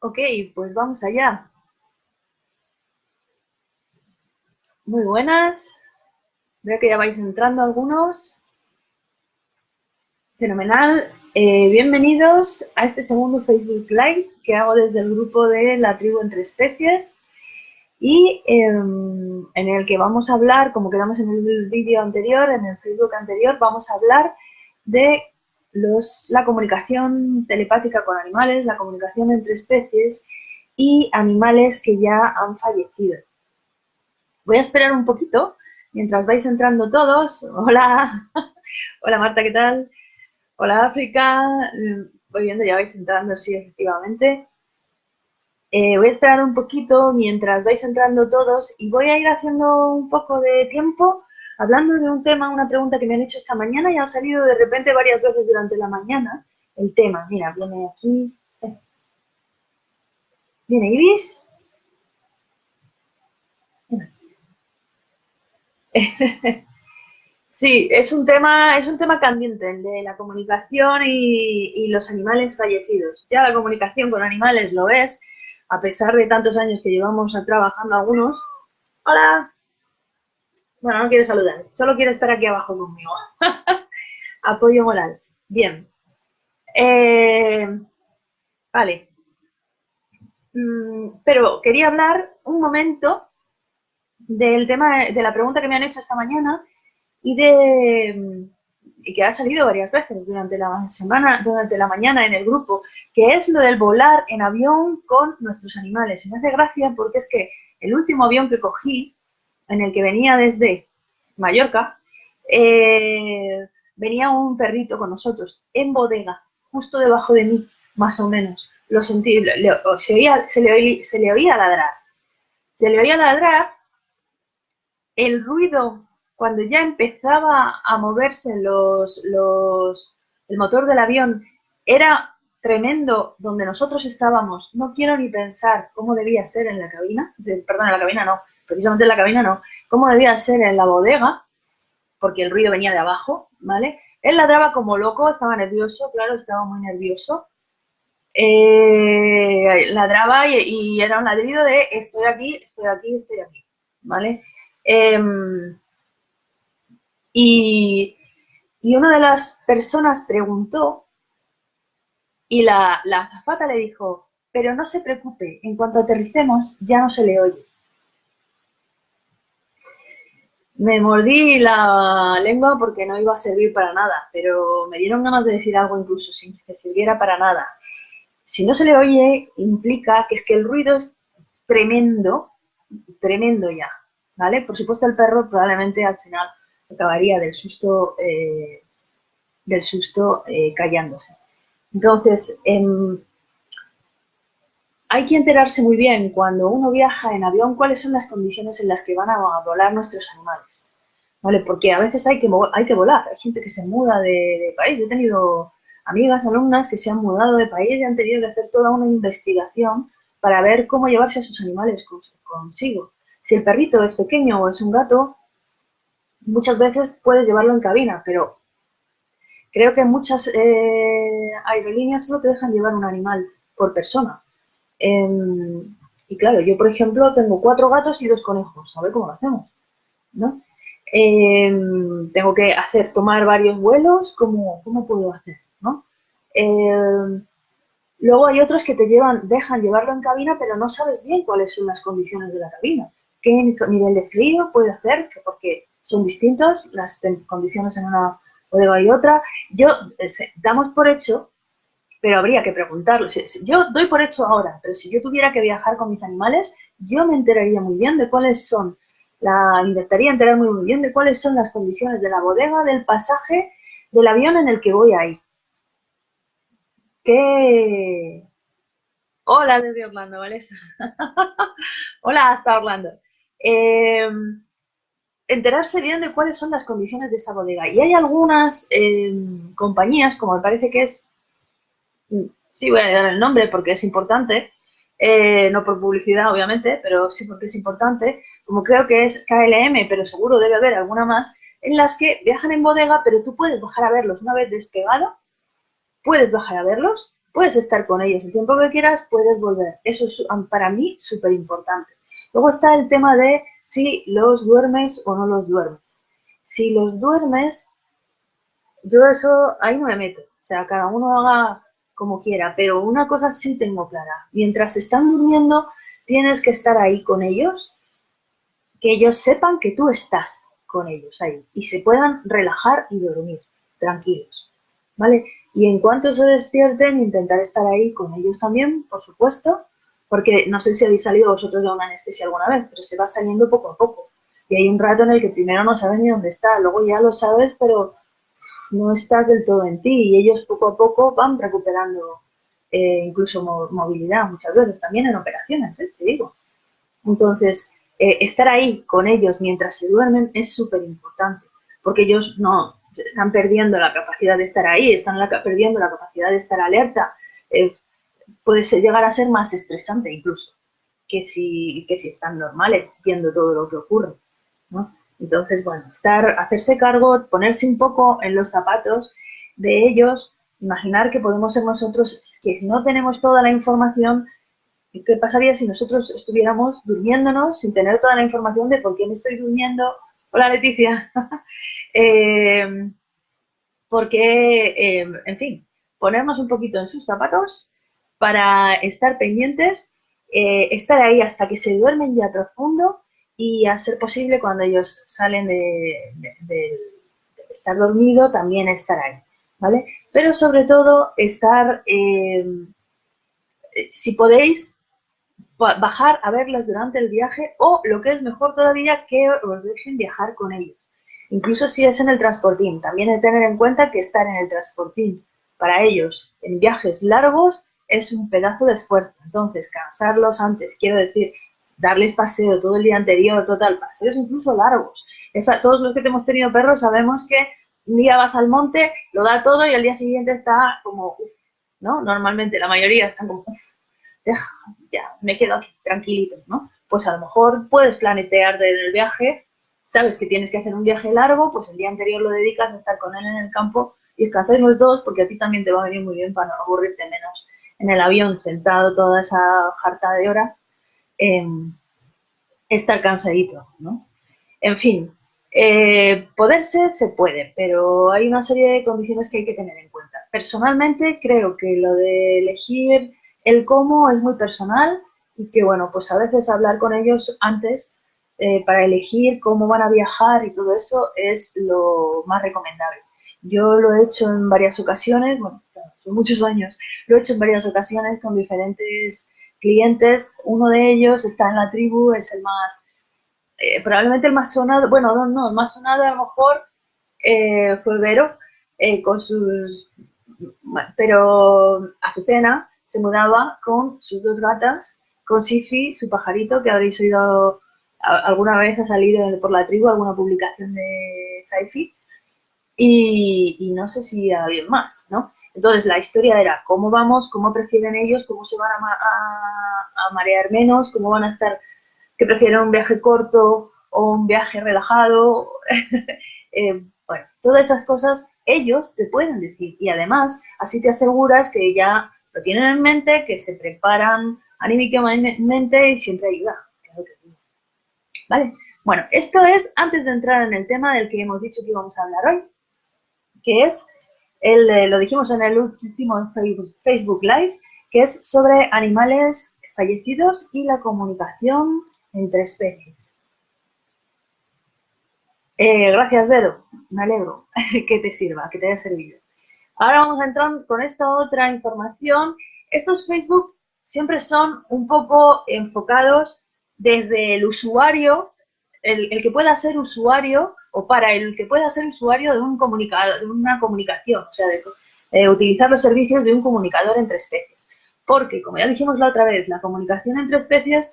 Ok, pues vamos allá. Muy buenas. Veo que ya vais entrando algunos. Fenomenal. Eh, bienvenidos a este segundo Facebook Live que hago desde el grupo de la tribu entre especies y em, en el que vamos a hablar, como quedamos en el vídeo anterior, en el Facebook anterior, vamos a hablar de la comunicación telepática con animales, la comunicación entre especies y animales que ya han fallecido. Voy a esperar un poquito mientras vais entrando todos. Hola, hola Marta, ¿qué tal? Hola África, voy viendo, ya vais entrando, sí, efectivamente. Eh, voy a esperar un poquito mientras vais entrando todos y voy a ir haciendo un poco de tiempo hablando de un tema, una pregunta que me han hecho esta mañana y ha salido de repente varias veces durante la mañana el tema. Mira, viene aquí. Eh. Viene Ibis. Sí, es un tema, es un tema candente, el de la comunicación y, y, los animales fallecidos. Ya la comunicación con animales lo es, a pesar de tantos años que llevamos trabajando algunos. Hola. Bueno, no quiere saludar, solo quiere estar aquí abajo conmigo. Apoyo moral. Bien. Eh, vale. Mm, pero quería hablar un momento del tema de la pregunta que me han hecho esta mañana y de y que ha salido varias veces durante la semana, durante la mañana en el grupo, que es lo del volar en avión con nuestros animales. Y me hace gracia porque es que el último avión que cogí en el que venía desde Mallorca, eh, venía un perrito con nosotros en bodega, justo debajo de mí, más o menos. Lo sentí, se, oía, le se le oía ladrar. Se le oía ladrar, el ruido, cuando ya empezaba a moverse los, los, el motor del avión, era tremendo donde nosotros estábamos. No quiero ni pensar cómo debía ser en la cabina, perdón, en la cabina no, precisamente en la cabina no, cómo debía ser en la bodega, porque el ruido venía de abajo, ¿vale? Él ladraba como loco, estaba nervioso, claro, estaba muy nervioso. Eh, ladraba y, era un ladrido de estoy aquí, estoy aquí, estoy aquí, ¿vale? Em, y, y, una de las personas preguntó y la, la azafata le dijo, pero no se preocupe, en cuanto aterricemos ya no se le oye. Me mordí la lengua porque no iba a servir para nada, pero me dieron ganas de decir algo incluso sin que sirviera para nada. Si no se le oye, implica que es que el ruido es tremendo, tremendo ya, ¿vale? Por supuesto el perro probablemente al final acabaría del susto, eh, del susto eh, callándose. Entonces, em, hay que enterarse muy bien cuando uno viaja en avión cuáles son las condiciones en las que van a volar nuestros animales. ¿Vale? Porque a veces hay que, hay que volar. Hay gente que se muda de, país. Yo he tenido amigas, alumnas que se han mudado de país y han tenido que hacer toda una investigación para ver cómo llevarse a sus animales consigo. Si el perrito es pequeño o es un gato, muchas veces puedes llevarlo en cabina, pero creo que muchas eh, aerolíneas solo te dejan llevar un animal por persona. Em, y claro, yo por ejemplo tengo cuatro gatos y dos conejos, a ver cómo lo hacemos, ¿no? Em, tengo que hacer, tomar varios vuelos, ¿cómo, cómo puedo hacer, no? Em, luego hay otros que te llevan, dejan llevarlo en cabina, pero no sabes bien cuáles son las condiciones de la cabina. ¿Qué nivel de frío puede hacer? Porque son distintas las condiciones en una bodega y otra. Yo, eh, damos por hecho pero habría que preguntarlo. Yo doy por hecho ahora, pero si yo tuviera que viajar con mis animales, yo me enteraría muy bien de cuáles son, la intentaría enterar muy, bien de cuáles son las condiciones de la bodega, del pasaje, del avión en el que voy a ir. ¿Qué? Hola desde Orlando, Valesa. Hola hasta Orlando. Em, enterarse bien de cuáles son las condiciones de esa bodega. Y hay algunas em, compañías, como me parece que es sí voy a dar el nombre porque es importante, eh, no por publicidad obviamente, pero sí porque es importante, como creo que es KLM, pero seguro debe haber alguna más, en las que viajan en bodega, pero tú puedes bajar a verlos una vez despegado, puedes bajar a verlos puedes estar con ellos el tiempo que quieras, puedes volver. Eso es para mí súper importante. Luego está el tema de si los duermes o no los duermes. Si los duermes, yo eso ahí no me meto. O sea, cada uno haga como quiera, pero una cosa sí tengo clara. Mientras están durmiendo, tienes que estar ahí con ellos, que ellos sepan que tú estás con ellos ahí y se puedan relajar y dormir tranquilos, ¿vale? Y en cuanto se despierten, intentar estar ahí con ellos también, por supuesto, porque no sé si habéis salido vosotros de una anestesia alguna vez, pero se va saliendo poco a poco. Y hay un rato en el que primero no sabes ni dónde está, luego ya lo sabes, pero no estás del todo en ti y ellos poco a poco van recuperando eh, incluso movilidad muchas veces, también en operaciones, ¿eh? te digo. Entonces, eh, estar ahí con ellos mientras se duermen es súper importante, porque ellos no están perdiendo la capacidad de estar ahí, están perdiendo la capacidad de estar alerta. puede llegar a ser más estresante incluso que si, que si están normales viendo todo lo que ocurre. ¿no? Entonces, bueno, estar, hacerse cargo, ponerse un poco en los zapatos de ellos, imaginar que podemos ser nosotros, que no tenemos toda la información, ¿qué pasaría si nosotros estuviéramos durmiéndonos sin tener toda la información de por qué me estoy durmiendo? Hola Leticia. eh, porque, eh, en fin, ponernos un poquito en sus zapatos para estar pendientes, eh, estar ahí hasta que se duermen ya profundo y a ser posible cuando ellos salen de, estar dormido también estar ahí, ¿vale? Pero sobre todo estar, eh, si podéis, bajar a verlos durante el viaje o lo que es mejor todavía, que os dejen viajar con ellos. Incluso si es en el transportín, también hay que tener en cuenta que estar en el transportín para ellos en viajes largos es un pedazo de esfuerzo. Entonces, cansarlos antes, quiero decir, darles paseo todo el día anterior, total, paseos incluso largos. Todos los que hemos tenido perros sabemos que un día vas al monte, lo da todo y al día siguiente está como, ¿no? Normalmente la mayoría están como, deja, ya, me quedo aquí, tranquilito, ¿no? Pues a lo mejor puedes planetear el viaje, sabes que tienes que hacer un viaje largo, pues el día anterior lo dedicas a estar con él en el campo y descansáis los dos porque a ti también te va a venir muy bien para no aburrirte menos en el avión sentado toda esa jarta de hora estar cansadito, ¿no? En fin, eh, poderse se puede, pero hay una serie de condiciones que hay que tener en cuenta. Personalmente creo que lo de elegir el cómo es muy personal y que, bueno, pues a veces hablar con ellos antes eh, para elegir cómo van a viajar y todo eso es lo más recomendable. Yo lo he hecho en varias ocasiones, bueno, son muchos años, lo he hecho en varias ocasiones con diferentes clientes, uno de ellos está en la tribu, es el más, eh, probablemente el más sonado, bueno, no, no, el más sonado a lo mejor eh, fue Vero, eh, con sus, pero Azucena se mudaba con sus dos gatas, con Sifi, su pajarito, que habréis oído alguna vez ha salido por la tribu alguna publicación de Saifi, y, y no sé si alguien más, ¿no? Entonces, la historia era cómo vamos, cómo prefieren ellos, cómo se van a, marear menos, cómo van a estar, que prefieren un viaje corto o un viaje relajado. Eh, bueno, todas esas cosas ellos te pueden decir y además así te aseguras que ya lo tienen en mente, que se preparan anímicamente y siempre ayuda. ¿Vale? Bueno, esto es antes de entrar en el tema del que hemos dicho que íbamos a hablar hoy, que es lo dijimos en el último Facebook Live, que es sobre animales fallecidos y la comunicación entre especies. Eh, gracias, Vero. Me alegro que te sirva, que te haya servido. Ahora vamos a entrar con esta otra información. Estos Facebook siempre son un poco enfocados desde el usuario, el que pueda ser usuario o para el que pueda ser usuario de, una comunicación, o sea, de eh, utilizar los servicios de un comunicador entre especies. Porque, como ya dijimos la otra vez, la comunicación entre especies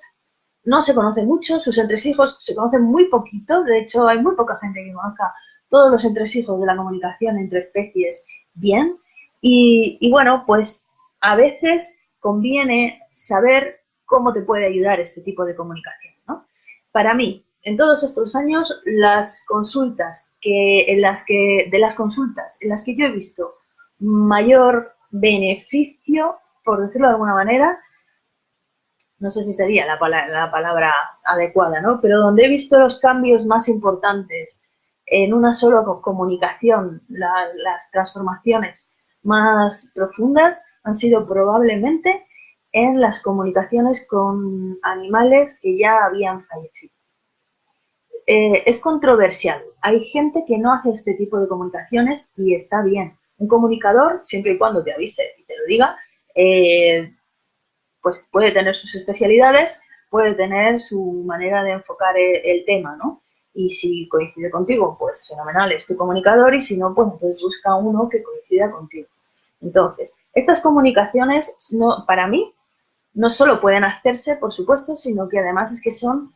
no se conoce mucho, sus entresijos se conocen muy poquito, de hecho hay muy poca gente que conozca todos los entresijos de la comunicación entre especies bien. Y, y bueno, pues a veces conviene saber cómo te puede ayudar este tipo de comunicación. ¿no? Para mí, en todos estos años, las consultas que, en las que, de las consultas en las que yo he visto mayor beneficio, por decirlo de alguna manera, no sé si sería la, palabra, adecuada, ¿no? Pero donde he visto los cambios más importantes en una sola comunicación, las transformaciones más profundas han sido probablemente en las comunicaciones con animales que ya habían fallecido. Eh, es controversial. Hay gente que no hace este tipo de comunicaciones y está bien. Un comunicador, siempre y cuando te avise y te lo diga, eh, pues puede tener sus especialidades, puede tener su manera de enfocar el, tema, ¿no? Y si coincide contigo, pues fenomenal, es tu comunicador y si no, pues entonces busca uno que coincida contigo. Entonces, estas comunicaciones, no, para mí, no solo pueden hacerse, por supuesto, sino que además es que son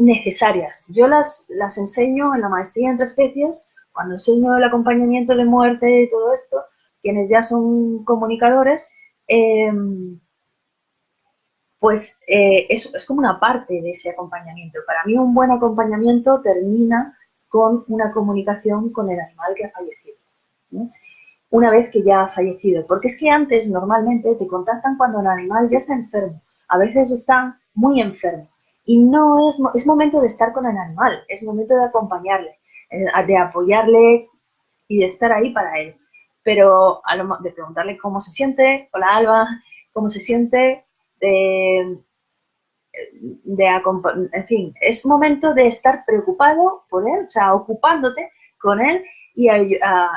necesarias. Yo las, las enseño en la maestría entre especies, cuando enseño el acompañamiento de muerte y todo esto, quienes ya son comunicadores, eh, pues eh, es, como una parte de ese acompañamiento. Para mí un buen acompañamiento termina con una comunicación con el animal que ha fallecido, una vez que ya ha fallecido. Porque es que antes normalmente te contactan cuando el animal ya está enfermo, a veces está muy enfermo. Y no es, es momento de estar con el animal, es momento de acompañarle, eh, de apoyarle y de estar ahí para él. Pero de preguntarle cómo se siente, hola Alba, cómo se siente, de, en fin, es momento de estar preocupado por él, o sea, ocupándote con él y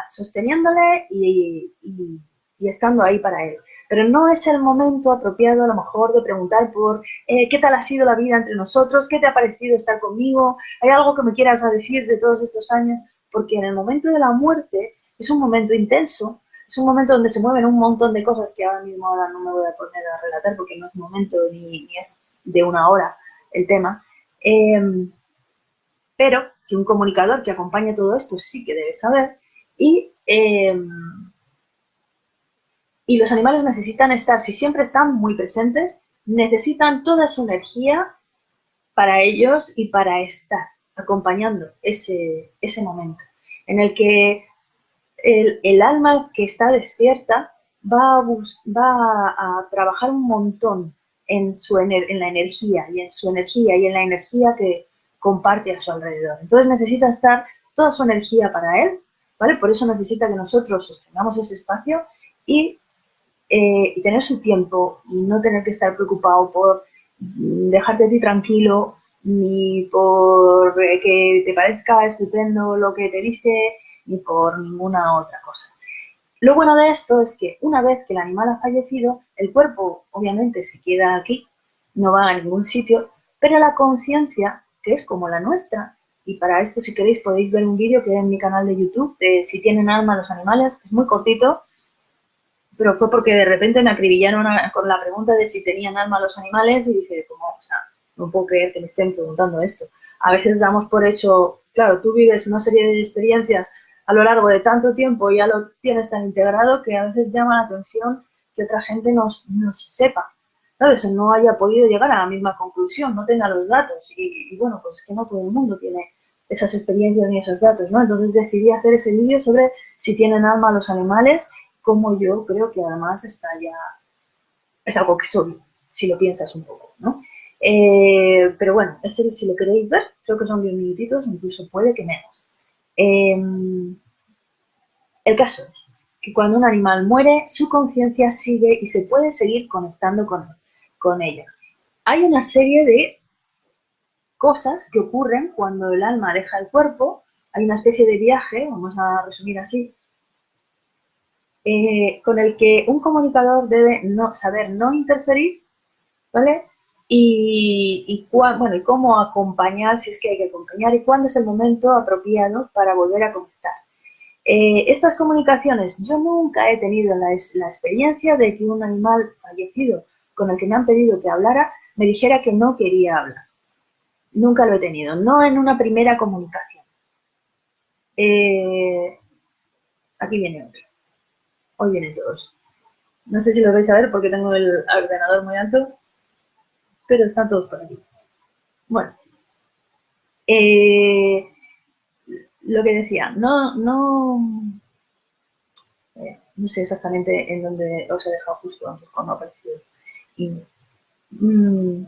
sosteniéndole y, estando ahí para él. Pero no es el momento apropiado a lo mejor de preguntar por eh, qué tal ha sido la vida entre nosotros, qué te ha parecido estar conmigo, hay algo que me quieras decir de todos estos años, porque en el momento de la muerte es un momento intenso es un momento donde se mueven un montón de cosas que ahora mismo ahora no me voy a poner a relatar porque no es momento ni, es de una hora el tema. Em, pero que un comunicador que acompañe todo esto sí que debe saber y, em, y los animales necesitan estar, si siempre están muy presentes, necesitan toda su energía para ellos y para estar acompañando ese, ese momento en el que el, alma que está despierta va a, va a trabajar un montón en, su en la energía y en su energía y en la energía que comparte a su alrededor. Entonces necesita estar toda su energía para él, ¿vale? Por eso necesita que nosotros sostengamos ese espacio y, eh, y tener su tiempo y no tener que estar preocupado por dejarte a ti tranquilo ni por que te parezca estupendo lo que te dice, ni por ninguna otra cosa. Lo bueno de esto es que una vez que el animal ha fallecido, el cuerpo obviamente se queda aquí, no va a ningún sitio, pero la conciencia, que es como la nuestra, y para esto si queréis podéis ver un vídeo que hay en mi canal de YouTube de si tienen alma los animales, es muy cortito, pero fue porque de repente me acribillaron con la pregunta de si tenían alma los animales y dije, como, o sea, no puedo creer que me estén preguntando esto. A veces damos por hecho, claro, tú vives una serie de experiencias a lo largo de tanto tiempo ya lo tienes tan integrado que a veces llama la atención que otra gente no, sepa, ¿sabes? No haya podido llegar a la misma conclusión, no tenga los datos. Y, bueno, pues que no todo el mundo tiene esas experiencias ni esos datos, ¿no? Entonces decidí hacer ese vídeo sobre si tienen alma los animales, como yo creo que además está ya, es algo que soy, si lo piensas un poco, ¿no? Eh, pero bueno, ese, si lo queréis ver, creo que son 10 minutitos, incluso puede que menos. Em, el caso es que cuando un animal muere, su conciencia sigue y se puede seguir conectando con, con ella. Hay una serie de cosas que ocurren cuando el alma deja el cuerpo. Hay una especie de viaje, vamos a resumir así, eh, con el que un comunicador debe no, saber no interferir, ¿vale? y, bueno, y cómo acompañar, si es que hay que acompañar, y cuándo es el momento apropiado para volver a conectar. Eh, estas comunicaciones, yo nunca he tenido la, la, experiencia de que un animal fallecido con el que me han pedido que hablara me dijera que no quería hablar. Nunca lo he tenido, no en una primera comunicación. Eh, aquí viene otro. Hoy vienen todos. No sé si lo vais a ver porque tengo el ordenador muy alto pero están todos por aquí. Bueno, eh, lo que decía, no, no, eh, no sé exactamente en dónde os he dejado justo antes cuando ha aparecido. Mm,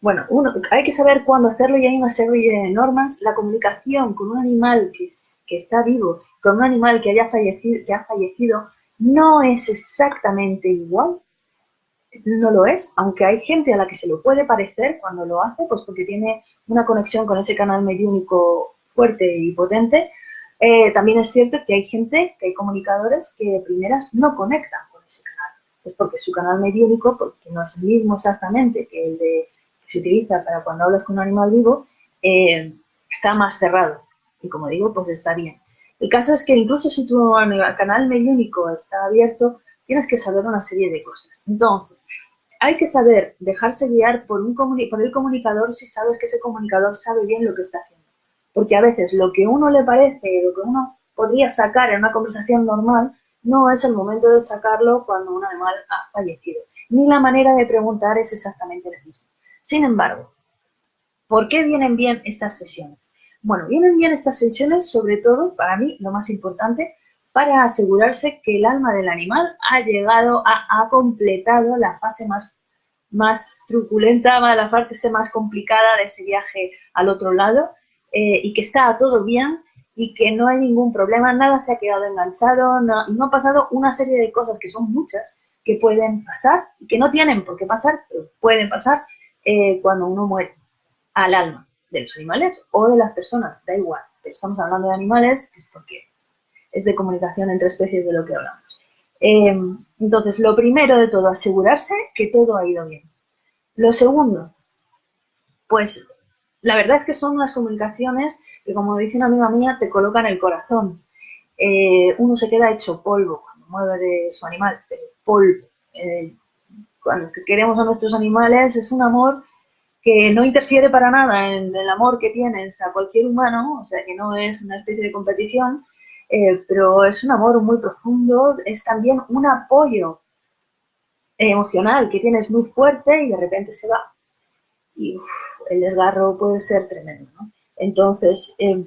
bueno, uno, hay que saber cuándo hacerlo y hay una serie de normas. La comunicación con un animal que, que está vivo, con un animal que, haya fallecido, que ha fallecido, no es exactamente igual. No lo es, aunque hay gente a la que se lo puede parecer cuando lo hace, pues porque tiene una conexión con ese canal mediúnico fuerte y potente. Eh, también es cierto que hay gente, que hay comunicadores que primeras no conectan con ese canal. Pues porque su canal mediúnico, porque no es el mismo exactamente que el de se utiliza para cuando hablas con un animal vivo, eh, está más cerrado. Y como digo, pues está bien. El caso es que incluso si tu canal mediúnico está abierto, tienes que saber una serie de cosas. Entonces, hay que saber dejarse guiar por, un por el comunicador si sabes que ese comunicador sabe bien lo que está haciendo. Porque a veces lo que uno le parece, lo que uno podría sacar en una conversación normal, no es el momento de sacarlo cuando un animal ha fallecido. Ni la manera de preguntar es exactamente la misma. Sin embargo, ¿por qué vienen bien estas sesiones? Bueno, vienen bien estas sesiones sobre todo, para mí, lo más importante, para asegurarse que el alma del animal ha llegado, ha, completado la fase más, más truculenta, la fase más complicada de ese viaje al otro lado eh, y que está todo bien y que no hay ningún problema, nada se ha quedado enganchado, no, no ha pasado una serie de cosas que son muchas que pueden pasar y que no tienen por qué pasar, pero pueden pasar eh, cuando uno muere al alma de los animales o de las personas, da igual, pero estamos hablando de animales, es porque es de comunicación entre especies de lo que hablamos. Eh, entonces, lo primero de todo, asegurarse que todo ha ido bien. Lo segundo, pues la verdad es que son unas comunicaciones que, como dice una amiga mía, te colocan el corazón. Eh, uno se queda hecho polvo cuando mueve de su animal, pero polvo cuando queremos a nuestros animales es un amor que no interfiere para nada en el amor que tienes a cualquier humano, o sea que no es una especie de competición, eh, pero es un amor muy profundo, es también un apoyo emocional que tienes muy fuerte y de repente se va. Y el desgarro puede ser tremendo. ¿no? Entonces, eh,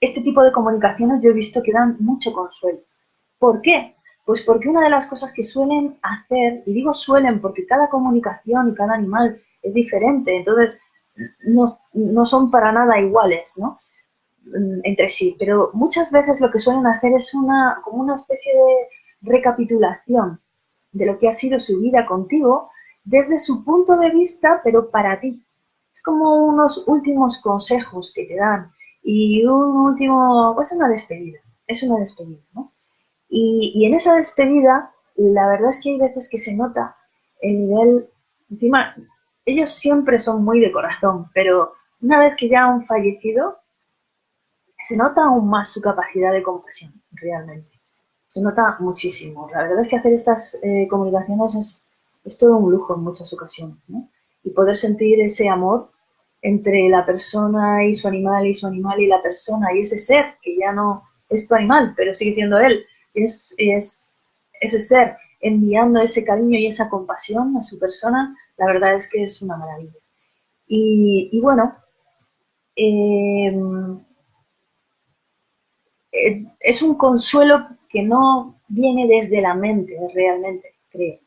este tipo de comunicaciones yo he visto que dan mucho consuelo. ¿Por qué? Pues porque una de las cosas que suelen hacer, y digo suelen porque cada comunicación y cada animal es diferente, entonces no, son para nada iguales, ¿no? Mm, entre sí, pero muchas veces lo que suelen hacer es una, como una especie de recapitulación de lo que ha sido su vida contigo desde su punto de vista, pero para ti. Es como unos últimos consejos que te dan y un último, pues una despedida, es una despedida, ¿no? Y, en esa despedida, la verdad es que hay veces que se nota el nivel, encima, ellos siempre son muy de corazón, pero una vez que ya han fallecido, se nota aún más su capacidad de compasión, realmente. Se nota muchísimo. La verdad es que hacer estas eh, comunicaciones es, todo un lujo en muchas ocasiones. Y poder sentir ese amor entre la persona y su animal y su animal y la persona y ese ser que ya no es tu animal, pero sigue siendo él, es, ese ser enviando ese cariño y esa compasión a su persona, la verdad es que es una maravilla. Y, bueno, em, eh, es un consuelo que no viene desde la mente realmente, creo,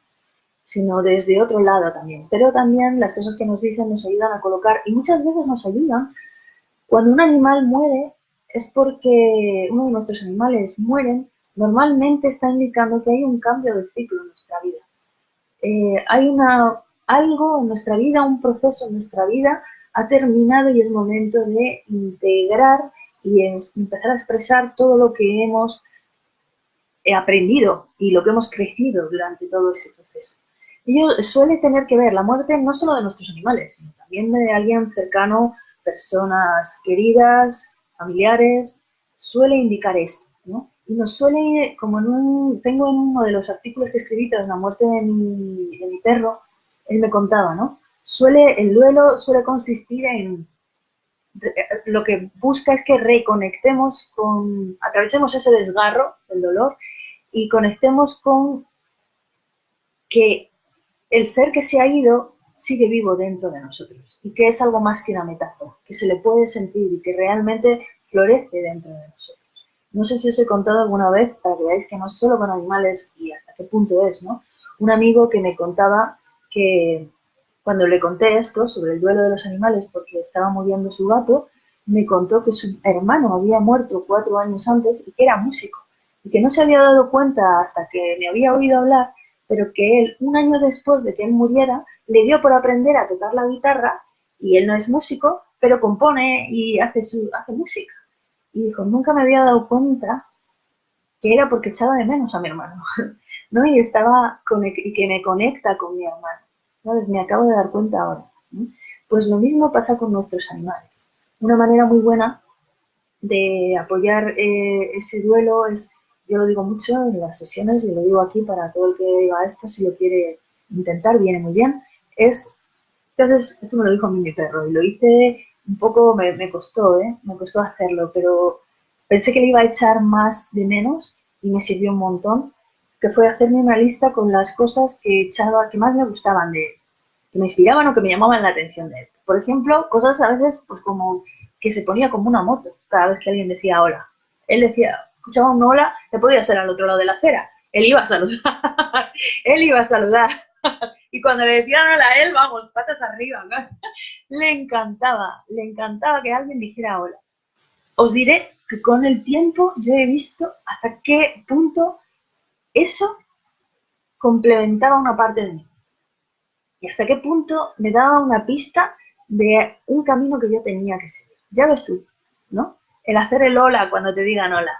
sino desde otro lado también. Pero también las cosas que nos dicen nos ayudan a colocar, y muchas veces nos ayudan, cuando un animal muere, es porque uno de nuestros animales mueren normalmente está indicando que hay un cambio de ciclo en nuestra vida. Eh, hay una, algo en nuestra vida, un proceso en nuestra vida ha terminado y es momento de integrar y empezar a expresar todo lo que hemos eh, aprendido y lo que hemos crecido durante todo ese proceso. Ello suele tener que ver la muerte no solo de nuestros animales, sino también de alguien cercano, personas queridas, familiares, suele indicar esto, ¿no? Y nos suele, como en un, tengo en uno de los artículos que escribí tras la muerte de mi, perro, él me contaba, ¿no? Suele, el duelo suele consistir en, lo que busca es que reconectemos con, atravesemos ese desgarro del dolor y conectemos con que el ser que se ha ido sigue vivo dentro de nosotros y que es algo más que una metáfora, que se le puede sentir y que realmente florece dentro de nosotros. No sé si os he contado alguna vez para que veáis que no es solo con animales y hasta qué punto es, ¿no? Un amigo que me contaba que cuando le conté esto sobre el duelo de los animales porque estaba muriendo su gato, me contó que su hermano había muerto cuatro años antes y que era músico y que no se había dado cuenta hasta que me había oído hablar, pero que él, un año después de que él muriera, le dio por aprender a tocar la guitarra y él no es músico, pero compone y hace, su, hace música. Y dijo, nunca me había dado cuenta que era porque echaba de menos a mi hermano, ¿no? Y estaba, y que me conecta con mi hermano. Me acabo de dar cuenta ahora. Pues lo mismo pasa con nuestros animales. Una manera muy buena de apoyar eh, ese duelo es, yo lo digo mucho en las sesiones y lo digo aquí para todo el que diga esto, si lo quiere intentar, viene muy bien, es, entonces, esto me lo dijo mi perro y lo hice un poco, me, costó, ¿eh? me costó hacerlo, pero pensé que le iba a echar más de menos y me sirvió un montón, que fue hacerme una lista con las cosas que echaba, que más me gustaban de él, que me inspiraban o que me llamaban la atención de él. Por ejemplo, cosas a veces pues como que se ponía como una moto cada vez que alguien decía hola. Él decía, escuchaba un hola, te podía ser al otro lado de la acera. Él iba a saludar, él iba a saludar. y cuando le decían hola a él, vamos, patas arriba. le encantaba, le encantaba que alguien dijera hola. Os diré que con el tiempo yo he visto hasta qué punto eso complementaba una parte de mí. Y hasta qué punto me daba una pista de un camino que yo tenía que seguir. Ya ves tú, ¿no? El hacer el hola cuando te digan hola.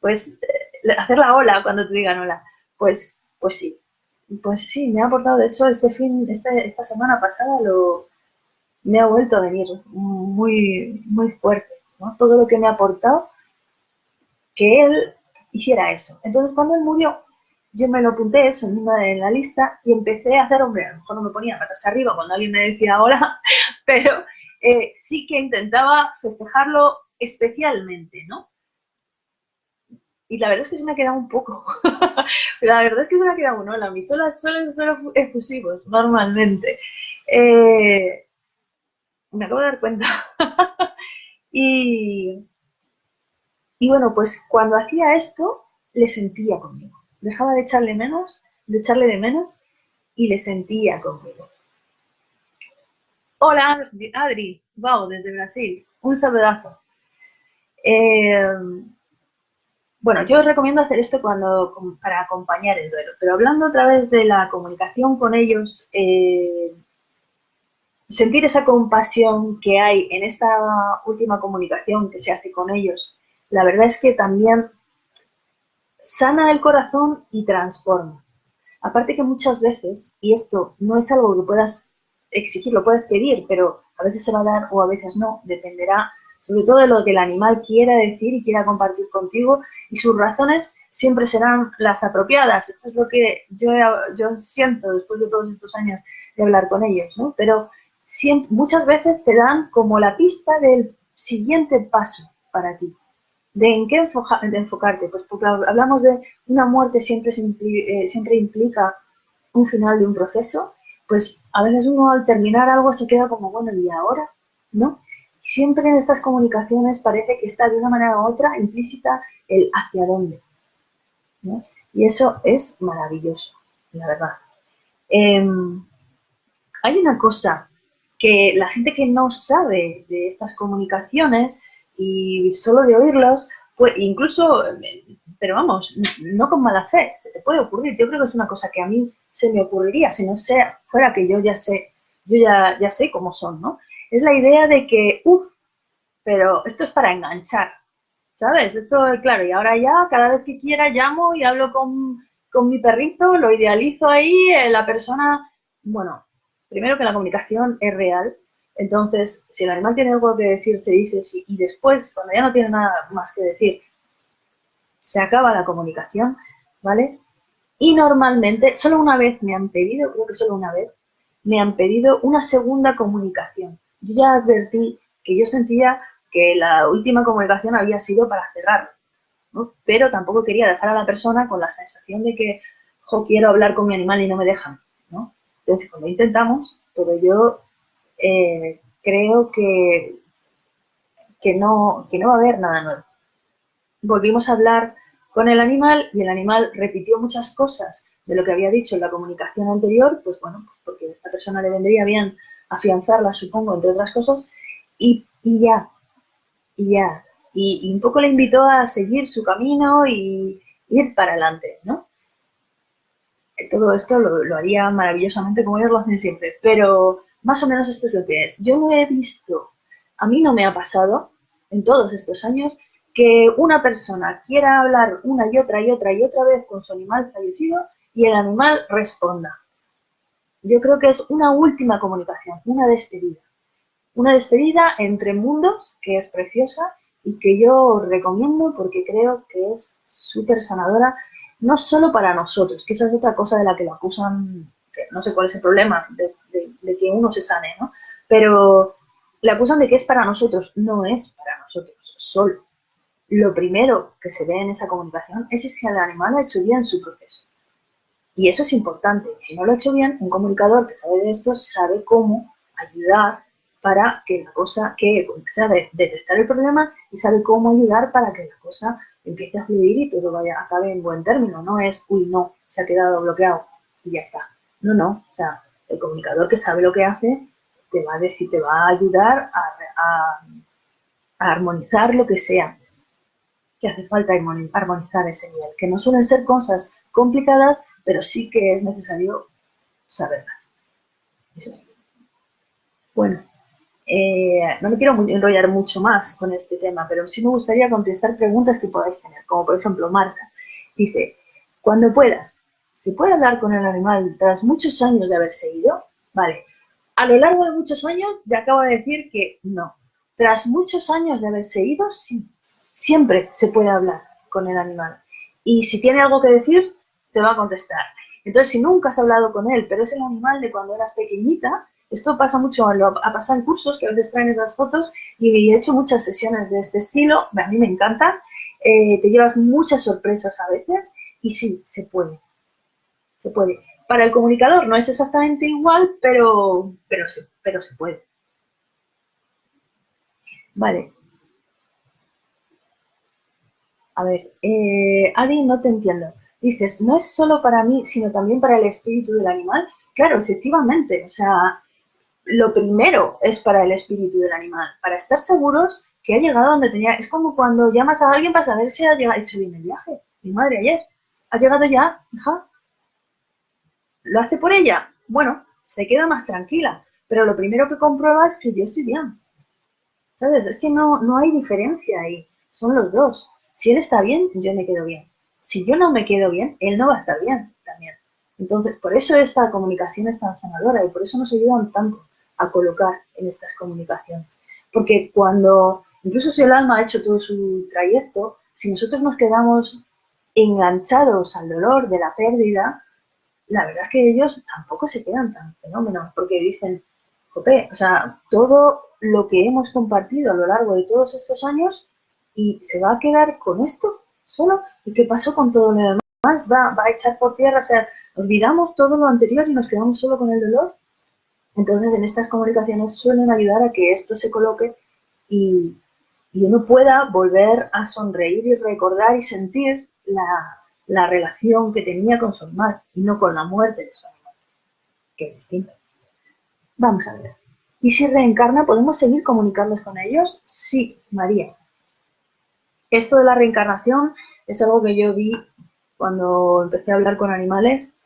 Pues eh, hacer la hola cuando te digan hola. Pues, pues sí. Pues sí, me ha aportado, de hecho, este fin, este, esta semana pasada lo, me ha vuelto a venir muy, muy fuerte, ¿no? Todo lo que me ha aportado, que él hiciera eso. Entonces, cuando él murió, yo me lo apunté eso en, la lista y empecé a hacer, hombre, a lo mejor no me ponía patas arriba cuando alguien me decía hola, pero eh, sí que intentaba festejarlo especialmente, ¿no? Y la verdad es que se me ha quedado un poco. la verdad es que se me ha quedado un hola. Mis olas suelen ser efusivos, normalmente. Eh, me acabo de dar cuenta. y, y bueno, pues cuando hacía esto, le sentía conmigo dejaba de echarle menos, de echarle de menos y le sentía conmigo. Hola Adri, wow, desde Brasil, un saludazo. Eh, bueno, yo recomiendo hacer esto cuando, para acompañar el duelo, pero hablando otra vez de la comunicación con ellos, eh, sentir esa compasión que hay en esta última comunicación que se hace con ellos, la verdad es que también sana el corazón y transforma. Aparte que muchas veces, y esto no es algo que puedas exigir, lo puedes pedir, pero a veces se va a dar o a veces no, dependerá sobre todo de lo que el animal quiera decir y quiera compartir contigo y sus razones siempre serán las apropiadas. Esto es lo que yo, yo siento después de todos estos años de hablar con ellos, ¿no? Pero muchas veces te dan como la pista del siguiente paso para ti. ¿De en qué enfocarte? Pues porque hablamos de una muerte siempre, eh, siempre implica un final de un proceso, pues a veces uno al terminar algo se queda como, bueno, ¿y ahora? ¿No? Siempre en estas comunicaciones parece que está de una manera u otra implícita el hacia dónde. Y eso es maravilloso, la verdad. Em, hay una cosa que la gente que no sabe de estas comunicaciones y solo de oírlos, pues incluso, pero vamos, no con mala fe, se te puede ocurrir. Yo creo que es una cosa que a mí se me ocurriría si no sea, fuera que yo ya sé, yo ya, ya sé cómo son, ¿no? Es la idea de que, uff, pero esto es para enganchar, ¿sabes? Esto, claro, y ahora ya, cada vez que quiera, llamo y hablo con, con mi perrito, lo idealizo ahí, eh, la persona, bueno, primero que la comunicación es real, entonces, si el animal tiene algo que decir, se dice y después, cuando ya no tiene nada más que decir, se acaba la comunicación, ¿vale? Y normalmente, solo una vez me han pedido, creo que solo una vez, me han pedido una segunda comunicación. Yo ya advertí que yo sentía que la última comunicación había sido para cerrarlo, ¿no? pero tampoco quería dejar a la persona con la sensación de que, jo, quiero hablar con mi animal y no me dejan, ¿no? Entonces, cuando intentamos, pero yo eh, creo que que no, que no va a haber nada nuevo. Volvimos a hablar con el animal y el animal repitió muchas cosas de lo que había dicho en la comunicación anterior, pues bueno, pues porque a esta persona le vendría bien afianzarla, supongo, entre otras cosas, y, ya, y ya. Y, un poco le invitó a seguir su camino y ir para adelante, ¿no? Todo esto lo, lo haría maravillosamente como ellos lo hacen siempre, pero más o menos esto es lo que es. Yo no he visto, a mí no me ha pasado en todos estos años que una persona quiera hablar una y otra y otra y otra vez con su animal fallecido y el animal responda. Yo creo que es una última comunicación, una despedida. Una despedida entre mundos que es preciosa y que yo recomiendo porque creo que es súper sanadora, no solo para nosotros, que esa es otra cosa de la que lo acusan, que no sé cuál es el problema de, que uno se sane, ¿no? Pero le acusan de que es para nosotros, no es para nosotros solo lo primero que se ve en esa comunicación es si el animal ha hecho bien su proceso. Y eso es importante. Si no lo ha hecho bien, un comunicador que sabe de esto sabe cómo ayudar para que la cosa, que sabe detectar el problema y sabe cómo ayudar para que la cosa empiece a fluir y todo vaya, acabe en buen término. No es, uy, no, se ha quedado bloqueado y ya está. No, no. O sea, el comunicador que sabe lo que hace te va a decir, te va a ayudar a armonizar lo que sea que hace falta armonizar ese nivel, que no suelen ser cosas complicadas, pero sí que es necesario saberlas. Eso sí. Bueno, eh, no me quiero enrollar mucho más con este tema, pero sí me gustaría contestar preguntas que podáis tener, como por ejemplo Marta dice, cuando puedas, ¿se puede hablar con el animal tras muchos años de haberse ido? Vale, a lo largo de muchos años ya acabo de decir que no. Tras muchos años de haberse ido, sí siempre se puede hablar con el animal. Y si tiene algo que decir, te va a contestar. Entonces, si nunca has hablado con él, pero es el animal de cuando eras pequeñita, esto pasa mucho, a pasar en cursos que a veces traen esas fotos y he hecho muchas sesiones de este estilo, a mí me encantan, eh, te llevas muchas sorpresas a veces y sí, se puede, se puede. Para el comunicador no es exactamente igual, pero, pero, sí, pero se puede. Vale, a ver, eh, Adi, no te entiendo. Dices, no es solo para mí, sino también para el espíritu del animal. Claro, efectivamente. O sea, lo primero es para el espíritu del animal, para estar seguros que ha llegado donde tenía. Es como cuando llamas a alguien para saber si ha hecho bien el viaje. Mi madre ayer. ¿Has llegado ya, hija? ¿Lo hace por ella? Bueno, se queda más tranquila. Pero lo primero que comprueba es que yo estoy bien. ¿Sabes? Es que no, no hay diferencia ahí. Son los dos. Si él está bien, yo me quedo bien. Si yo no me quedo bien, él no va a estar bien también. Entonces, por eso esta comunicación es tan sanadora y por eso nos ayudan tanto a colocar en estas comunicaciones. Porque cuando, incluso si el alma ha hecho todo su trayecto, si nosotros nos quedamos enganchados al dolor de la pérdida, la verdad es que ellos tampoco se quedan tan fenómenos, porque dicen, jope, o sea, todo lo que hemos compartido a lo largo de todos estos años y se va a quedar con esto solo. ¿Y qué pasó con todo lo demás? ¿Va, va a echar por tierra? O sea, olvidamos todo lo anterior y nos quedamos solo con el dolor. Entonces, en estas comunicaciones suelen ayudar a que esto se coloque y, y uno pueda volver a sonreír y recordar y sentir la, la, relación que tenía con su animal y no con la muerte de su animal, que es distinto. Vamos a ver. ¿Y si reencarna, podemos seguir comunicándonos con ellos? Sí, María. Esto de la reencarnación es algo que yo vi cuando empecé a hablar con animales.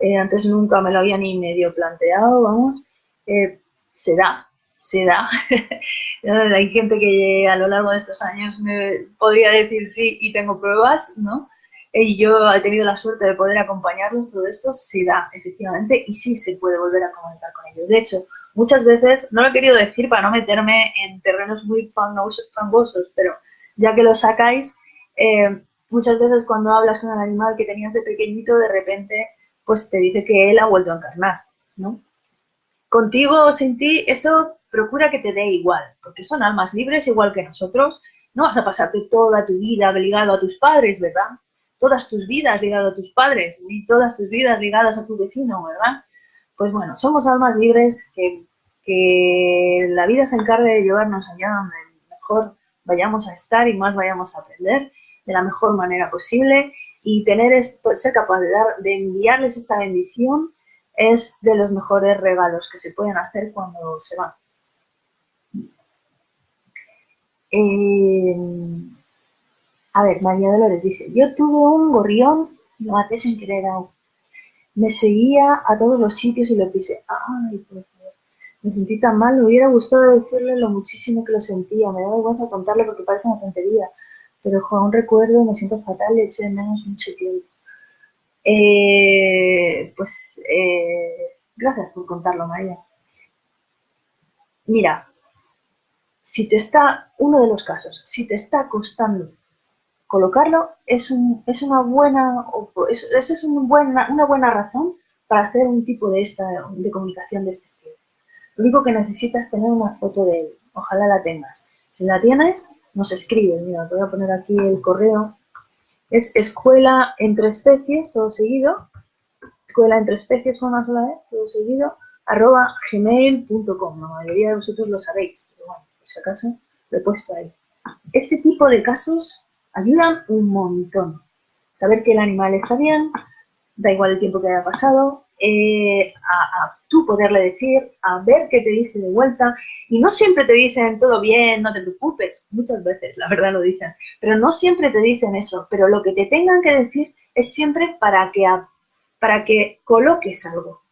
Eh, antes nunca me lo había ni medio planteado, vamos. Eh, se da, se da. Hay gente que a lo largo de estos años me podría decir sí y tengo pruebas, ¿no? Y yo he tenido la suerte de poder acompañarlos, todo esto se da, efectivamente, y sí se puede volver a comunicar con ellos. De hecho, muchas veces, no lo he querido decir para no meterme en terrenos muy fangosos, pero ya que lo sacáis, eh, muchas veces cuando hablas con el animal que tenías de pequeñito, de repente, pues te dice que él ha vuelto a encarnar, ¿no? Contigo o sin ti, eso procura que te dé igual, porque son almas libres igual que nosotros. No vas a pasarte toda tu vida ligado a tus padres, ¿verdad? Todas tus vidas ligado a tus padres y todas tus vidas ligadas a tu vecino, ¿verdad? Pues bueno, somos almas libres que, que la vida se encargue de llevarnos allá donde mejor vayamos a estar y más vayamos a aprender de la mejor manera posible y tener ser capaz de, dar, de enviarles esta bendición es de los mejores regalos que se pueden hacer cuando se van. Eh, a ver, María Dolores dice, yo tuve un gorrión y lo maté sin querer aún. Me seguía a todos los sitios y lo pisé. Ay, favor. Me sentí tan mal, me hubiera gustado decirle lo muchísimo que lo sentía. Me da vergüenza contarle porque parece una tontería. Pero con un recuerdo me siento fatal y eché de menos mucho tiempo. Eh, pues eh, gracias por contarlo, María. Mira, si te está, uno de los casos, si te está costando colocarlo, es, un, es una buena, es, es un buena, una buena razón para hacer un tipo de, esta, de comunicación de este estilo. Lo único que necesitas es tener una foto de él, ojalá la tengas. Si la tienes, nos escribes, mira, voy a poner aquí el correo. Es escuela entre especies, todo seguido, escuela entre especies una sola vez, todo seguido, arroba gmail.com. La mayoría de vosotros lo sabéis, pero bueno, si acaso lo he puesto ahí. Este tipo de casos ayudan un montón. Saber que el animal está bien, da igual el tiempo que haya pasado, eh, tú poderle decir, a ver qué te dice de vuelta. Y no siempre te dicen todo bien, no te preocupes. Muchas veces, la verdad, lo dicen. Pero no siempre te dicen eso. Pero lo que te tengan que decir es siempre para que, para que coloques algo.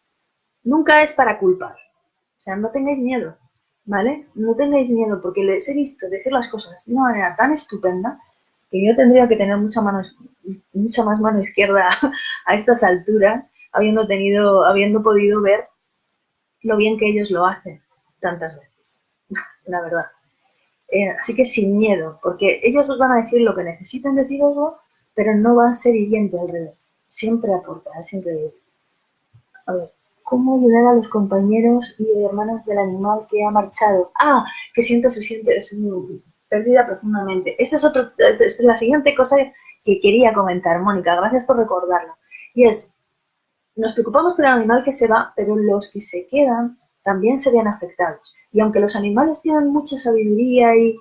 Nunca es para culpar. O sea, no tengáis miedo. ¿vale? No tengáis miedo porque les he visto decir las cosas de una manera tan estupenda que yo tendría que tener mucha mano, mucha más mano izquierda a estas alturas, habiendo tenido, habiendo podido ver lo bien que ellos lo hacen tantas veces, la verdad. Eh, así que sin miedo, porque ellos os van a decir lo que necesitan decir algo, pero no va a ser hiriente al revés. Siempre aporta, siempre. A ver. ¿Cómo ayudar a los compañeros y hermanos del animal que ha marchado? Ah, que siento se siente perdida profundamente. Esta es, otro, es la siguiente cosa que quería comentar, Mónica. Gracias por recordarlo. Y es, nos preocupamos por el animal que se va, pero los que se quedan también se ven afectados. Y aunque los animales tienen mucha sabiduría y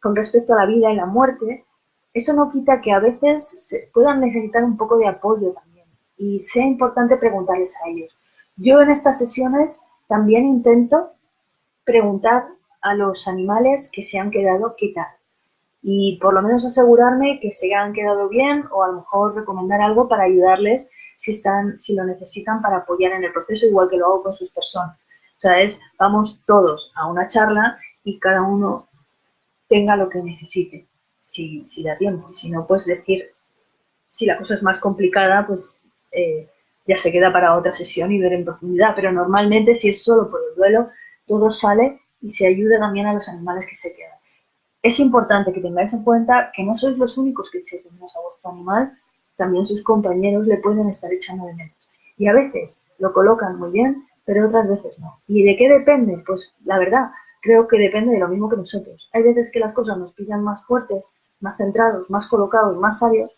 con respecto a la vida y la muerte, eso no quita que a veces se puedan necesitar un poco de apoyo también. Y sea importante preguntarles a ellos. Yo en estas sesiones también intento preguntar a los animales que se han quedado qué tal y por lo menos asegurarme que se han quedado bien o a lo mejor recomendar algo para ayudarles si están si lo necesitan para apoyar en el proceso igual que lo hago con sus personas. O sea, es vamos todos a una charla y cada uno tenga lo que necesite, si, si da tiempo. Si no, pues decir, si la cosa es más complicada, pues eh, ya se queda para otra sesión y ver en profundidad, pero normalmente si es solo por el duelo, todo sale y se ayuda también a los animales que se quedan. Es importante que tengáis en cuenta que no sois los únicos que echéis de menos a vuestro animal, también sus compañeros le pueden estar echando de menos. Y a veces lo colocan muy bien, pero otras veces no. ¿Y de qué depende? Pues la verdad, creo que depende de lo mismo que nosotros. Hay veces que las cosas nos pillan más fuertes, más centrados, más colocados, más sabios,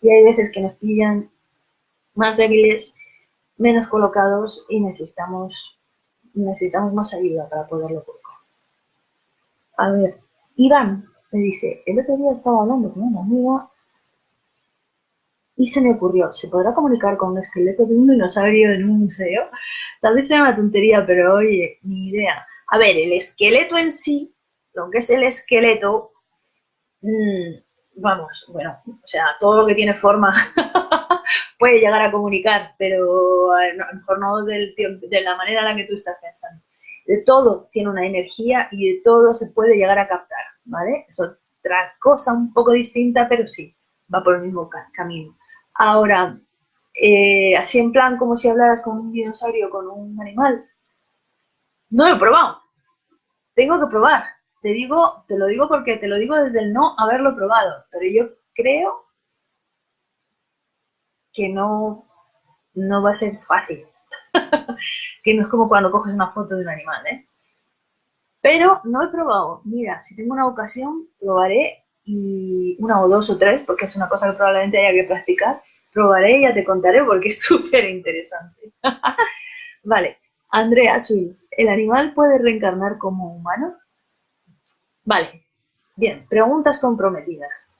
y hay veces que nos pillan más débiles, menos colocados y necesitamos, necesitamos más ayuda para poderlo colocar. A ver, Iván me dice, el otro día estaba hablando con una amiga y se me ocurrió, ¿se podrá comunicar con un esqueleto de un dinosaurio en un museo? Tal vez sea una tontería, pero oye, ni idea. A ver, el esqueleto en sí, lo que es el esqueleto, mmm, vamos, bueno, o sea, todo lo que tiene forma puede llegar a comunicar, pero a lo mejor no del, de la manera en la que tú estás pensando. De todo tiene una energía y de todo se puede llegar a captar, ¿vale? Es otra cosa un poco distinta, pero sí, va por el mismo camino. Ahora, eh, así en plan como si hablaras con un dinosaurio, con un animal, no lo he probado. Tengo que probar te digo, te lo digo porque te lo digo desde el no haberlo probado, pero yo creo que no, no va a ser fácil. que no es como cuando coges una foto de un animal, ¿eh? Pero no he probado. Mira, si tengo una ocasión, probaré y una o dos o tres, porque es una cosa que probablemente haya que practicar. Probaré y ya te contaré porque es súper interesante. vale, Andrea Suiz, ¿el animal puede reencarnar como humano? Vale, Bien, preguntas comprometidas.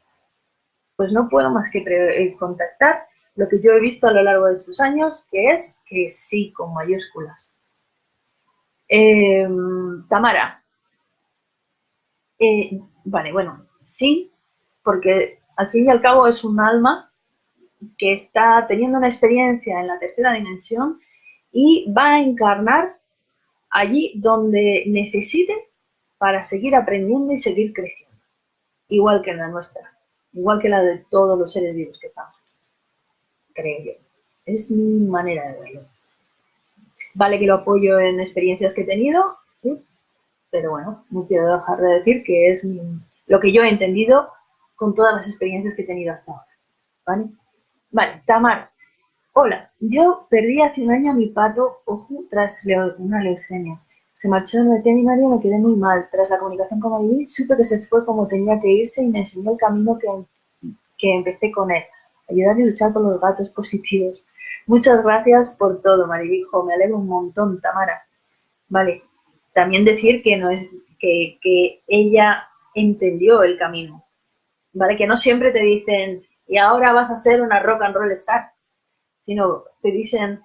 Pues no puedo más que eh, contestar lo que yo he visto a lo largo de estos años, que es que sí, con mayúsculas. Em, Tamara. Eh, vale, bueno, sí, porque al fin y al cabo es un alma que está teniendo una experiencia en la tercera dimensión y va a encarnar allí donde necesite para seguir aprendiendo y seguir creciendo, igual que la nuestra, igual que la de todos los seres vivos que estamos creo yo. Es mi manera de verlo. Vale que lo apoyo en experiencias que he tenido, sí, pero bueno, no quiero dejar de decir que es lo que yo he entendido con todas las experiencias que he tenido hasta ahora. ¿Vale? Vale, Tamar. Hola, yo perdí hace un año a mi pato ojo tras una leucemia. Se marchó en el veterinario y me quedé muy mal. Tras la comunicación con Mariví, supe que se fue como tenía que irse y me enseñó el camino que, que empecé con él. Ayudar y luchar por los gatos positivos. Muchas gracias por todo, Maribijo. Me alegro un montón, Tamara. Vale, también decir que no es que, que ella entendió el camino. ¿Vale? Que no siempre te dicen, y ahora vas a ser una rock and roll star, sino te dicen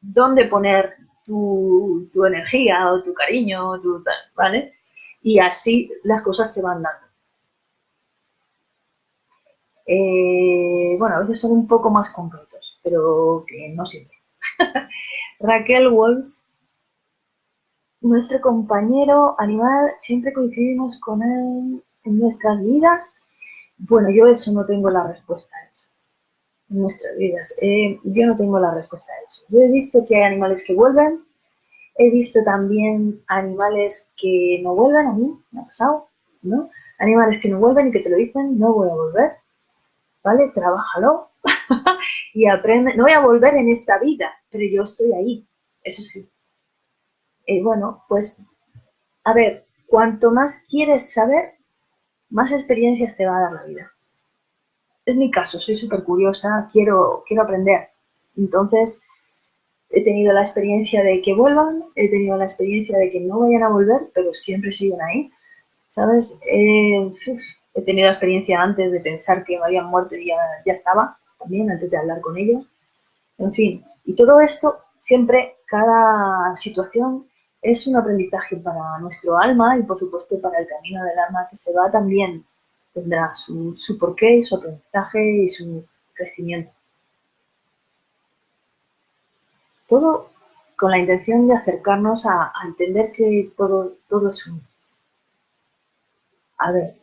dónde poner tu, tu energía o tu cariño, tu, ¿vale? Y así las cosas se van dando. Eh, bueno, a veces son un poco más concretos, pero que no siempre. Raquel Wolves, nuestro compañero animal, siempre coincidimos con él en nuestras vidas. Bueno, yo eso no tengo la respuesta a eso. En nuestras vidas. Eh, yo no tengo la respuesta a eso. Yo he visto que hay animales que vuelven. He visto también animales que no vuelven a mí, me ha pasado, ¿no? Animales que no vuelven y que te lo dicen, no voy a volver. ¿vale? Trabájalo y aprende. No voy a volver en esta vida, pero yo estoy ahí, eso sí. Y bueno, pues, a ver, cuanto más quieres saber, más experiencias te va a dar la vida. Es mi caso, soy súper curiosa, quiero, quiero aprender. Entonces, he tenido la experiencia de que vuelvan, he tenido la experiencia de que no vayan a volver, pero siempre siguen ahí. ¿Sabes? Eh, He tenido experiencia antes de pensar que me habían muerto y ya, ya estaba, también antes de hablar con ellos. En fin, y todo esto, siempre, cada situación es un aprendizaje para nuestro alma y por supuesto para el camino del alma que se va también tendrá su, porqué, su aprendizaje y su crecimiento. Todo con la intención de acercarnos a, a entender que todo, todo es uno. A ver,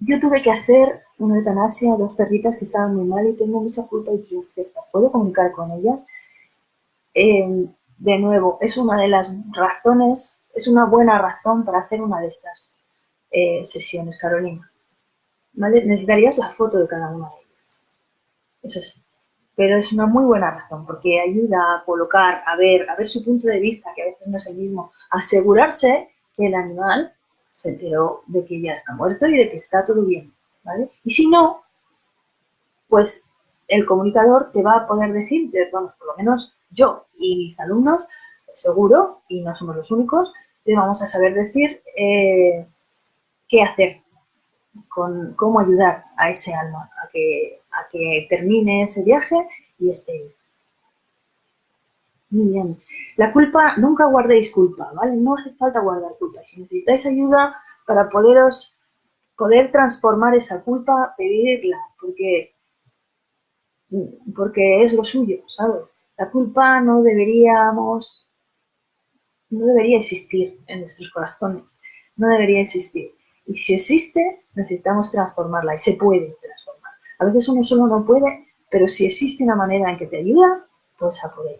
yo tuve que hacer una eutanasia a dos perritas que estaban muy mal y tengo mucha culpa y tristeza. ¿Puedo comunicar con ellas? Eh, de nuevo, es una de las razones, es una buena razón para hacer una de estas eh, sesiones, Carolina. Necesitarías la foto de cada una de ellas. Eso sí. Pero es una muy buena razón porque ayuda a colocar, a ver, a ver su punto de vista, que a veces no es el mismo, asegurarse que el animal se enteró de que ya está muerto y de que está todo bien, ¿vale? Y si no, pues el comunicador te va a poder decir, vamos, por lo menos yo y mis alumnos, seguro, y no somos los únicos, te vamos a saber decir eh, qué hacer, con cómo ayudar a ese alma a que, a que termine ese viaje y esté muy bien. La culpa, nunca guardéis culpa, ¿vale? No hace falta guardar culpa. Si necesitáis ayuda para poderos, poder transformar esa culpa, pedirla, porque, porque es lo suyo, ¿sabes? La culpa no deberíamos, no debería existir en nuestros corazones, no debería existir. Y si existe, necesitamos transformarla y se puede transformar. A veces uno solo no puede, pero si existe una manera en que te ayuda, pues a por ella.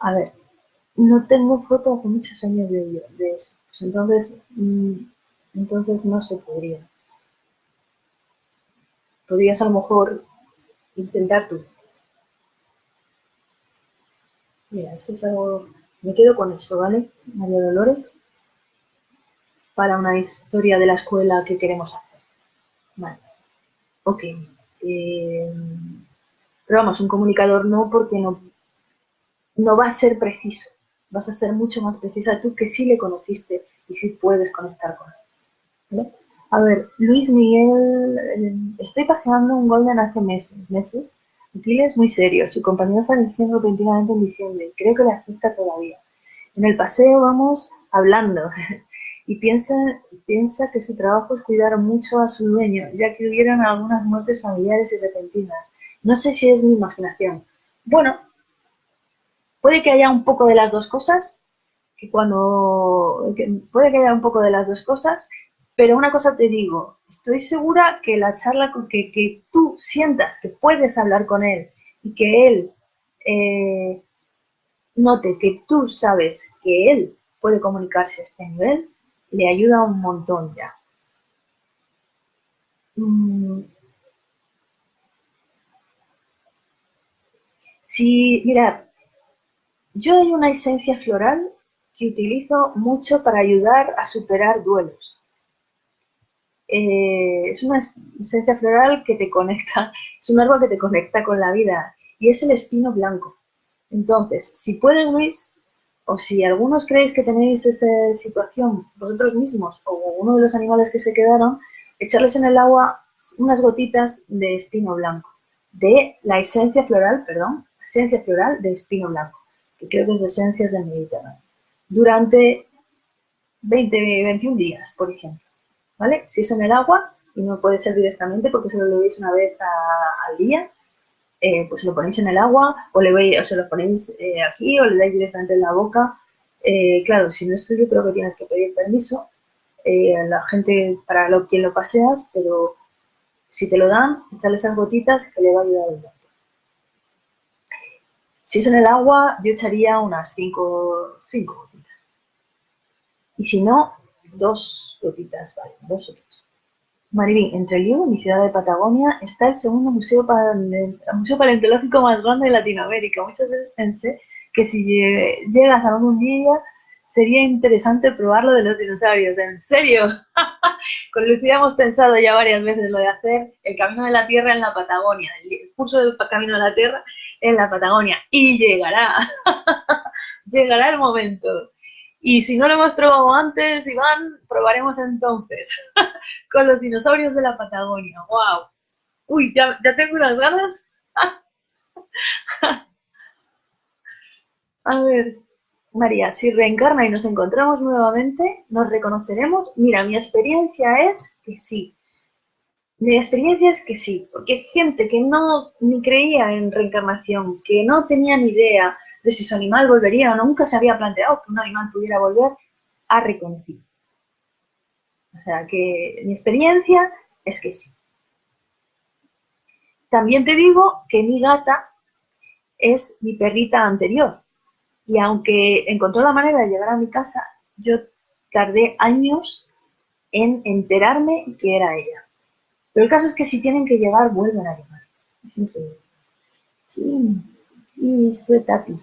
A ver, no tengo foto hace muchos años de, de eso. Pues entonces, mm, entonces no se podría. Podrías a lo mejor intentar tú. Mira, eso es algo... Me quedo con eso, ¿vale? María Dolores. Para una historia de la escuela que queremos hacer. Vale. Ok. Eh, pero vamos, un comunicador no porque no no va a ser preciso, vas a ser mucho más precisa tú que sí le conociste y sí puedes conectar con él. A ver, Luis Miguel, eh, estoy paseando un Golden hace meses, meses. Aquiles muy serio, su compañero falleció repentinamente en diciembre, creo que le afecta todavía. En el paseo vamos hablando y piensa, piensa que su trabajo es cuidar mucho a su dueño, ya que hubieron algunas muertes familiares y repentinas. No sé si es mi imaginación. Bueno, puede que haya un poco de las dos cosas, que cuando puede que haya un poco de las dos cosas, pero una cosa te digo, estoy segura que la charla, que, que tú sientas que puedes hablar con él y que él eh, note que tú sabes que él puede comunicarse a este nivel, le ayuda un montón ya. Mm. Sí, mira, yo hay una esencia floral que utilizo mucho para ayudar a superar duelos. Eh, es una esencia floral que te conecta, es un árbol que te conecta con la vida y es el espino blanco. Entonces, si puedes, Luis, o si algunos creéis que tenéis esa situación vosotros mismos o uno de los animales que se quedaron, echarles en el agua unas gotitas de espino blanco, de la esencia floral, perdón, esencia floral de espino blanco, que creo que es de esencias del Mediterráneo, durante 20, 21 días, por ejemplo. ¿Vale? Si es en el agua, y no puede ser directamente porque solo lo veis una vez al día, eh, pues lo ponéis en el agua o, le veis, o se lo ponéis eh, aquí o le dais directamente en la boca. Eh, claro, si no es tuyo creo que tienes que pedir permiso a la gente para quien lo paseas, pero si te lo dan, echarle esas gotitas que le va a ayudar el Si es en el agua, yo echaría unas 5 gotitas. Y si no, dos gotitas, vale, dos o tres. Mariví, entre Liu, mi ciudad de Patagonia, está el segundo museo, museo paleontológico más grande de Latinoamérica. Muchas veces pensé que si llegas algún día sería interesante probar lo de los dinosaurios. ¿En serio? Con Lucía hemos pensado ya varias veces lo de hacer el Camino de la Tierra en la Patagonia, el curso del Camino de la Tierra en la Patagonia. Y llegará, llegará el momento. Y si no lo hemos probado antes, Iván, probaremos entonces con los dinosaurios de la Patagonia. ¡Wow! Uy, ya, tengo unas ganas. A ver, María, si reencarna y nos encontramos nuevamente, ¿nos reconoceremos? Mira, mi experiencia es que sí. Mi experiencia es que sí, porque hay gente que no ni creía en reencarnación, que no tenía ni idea, si su animal volvería o nunca se había planteado que un animal pudiera volver, a reconocer. O sea que mi experiencia es que sí. También te digo que mi gata es mi perrita anterior. Y aunque encontró la manera de llegar a mi casa, yo tardé años en enterarme que era ella. Pero el caso es que si tienen que llegar, vuelven a llegar. Sí, y fue Tati.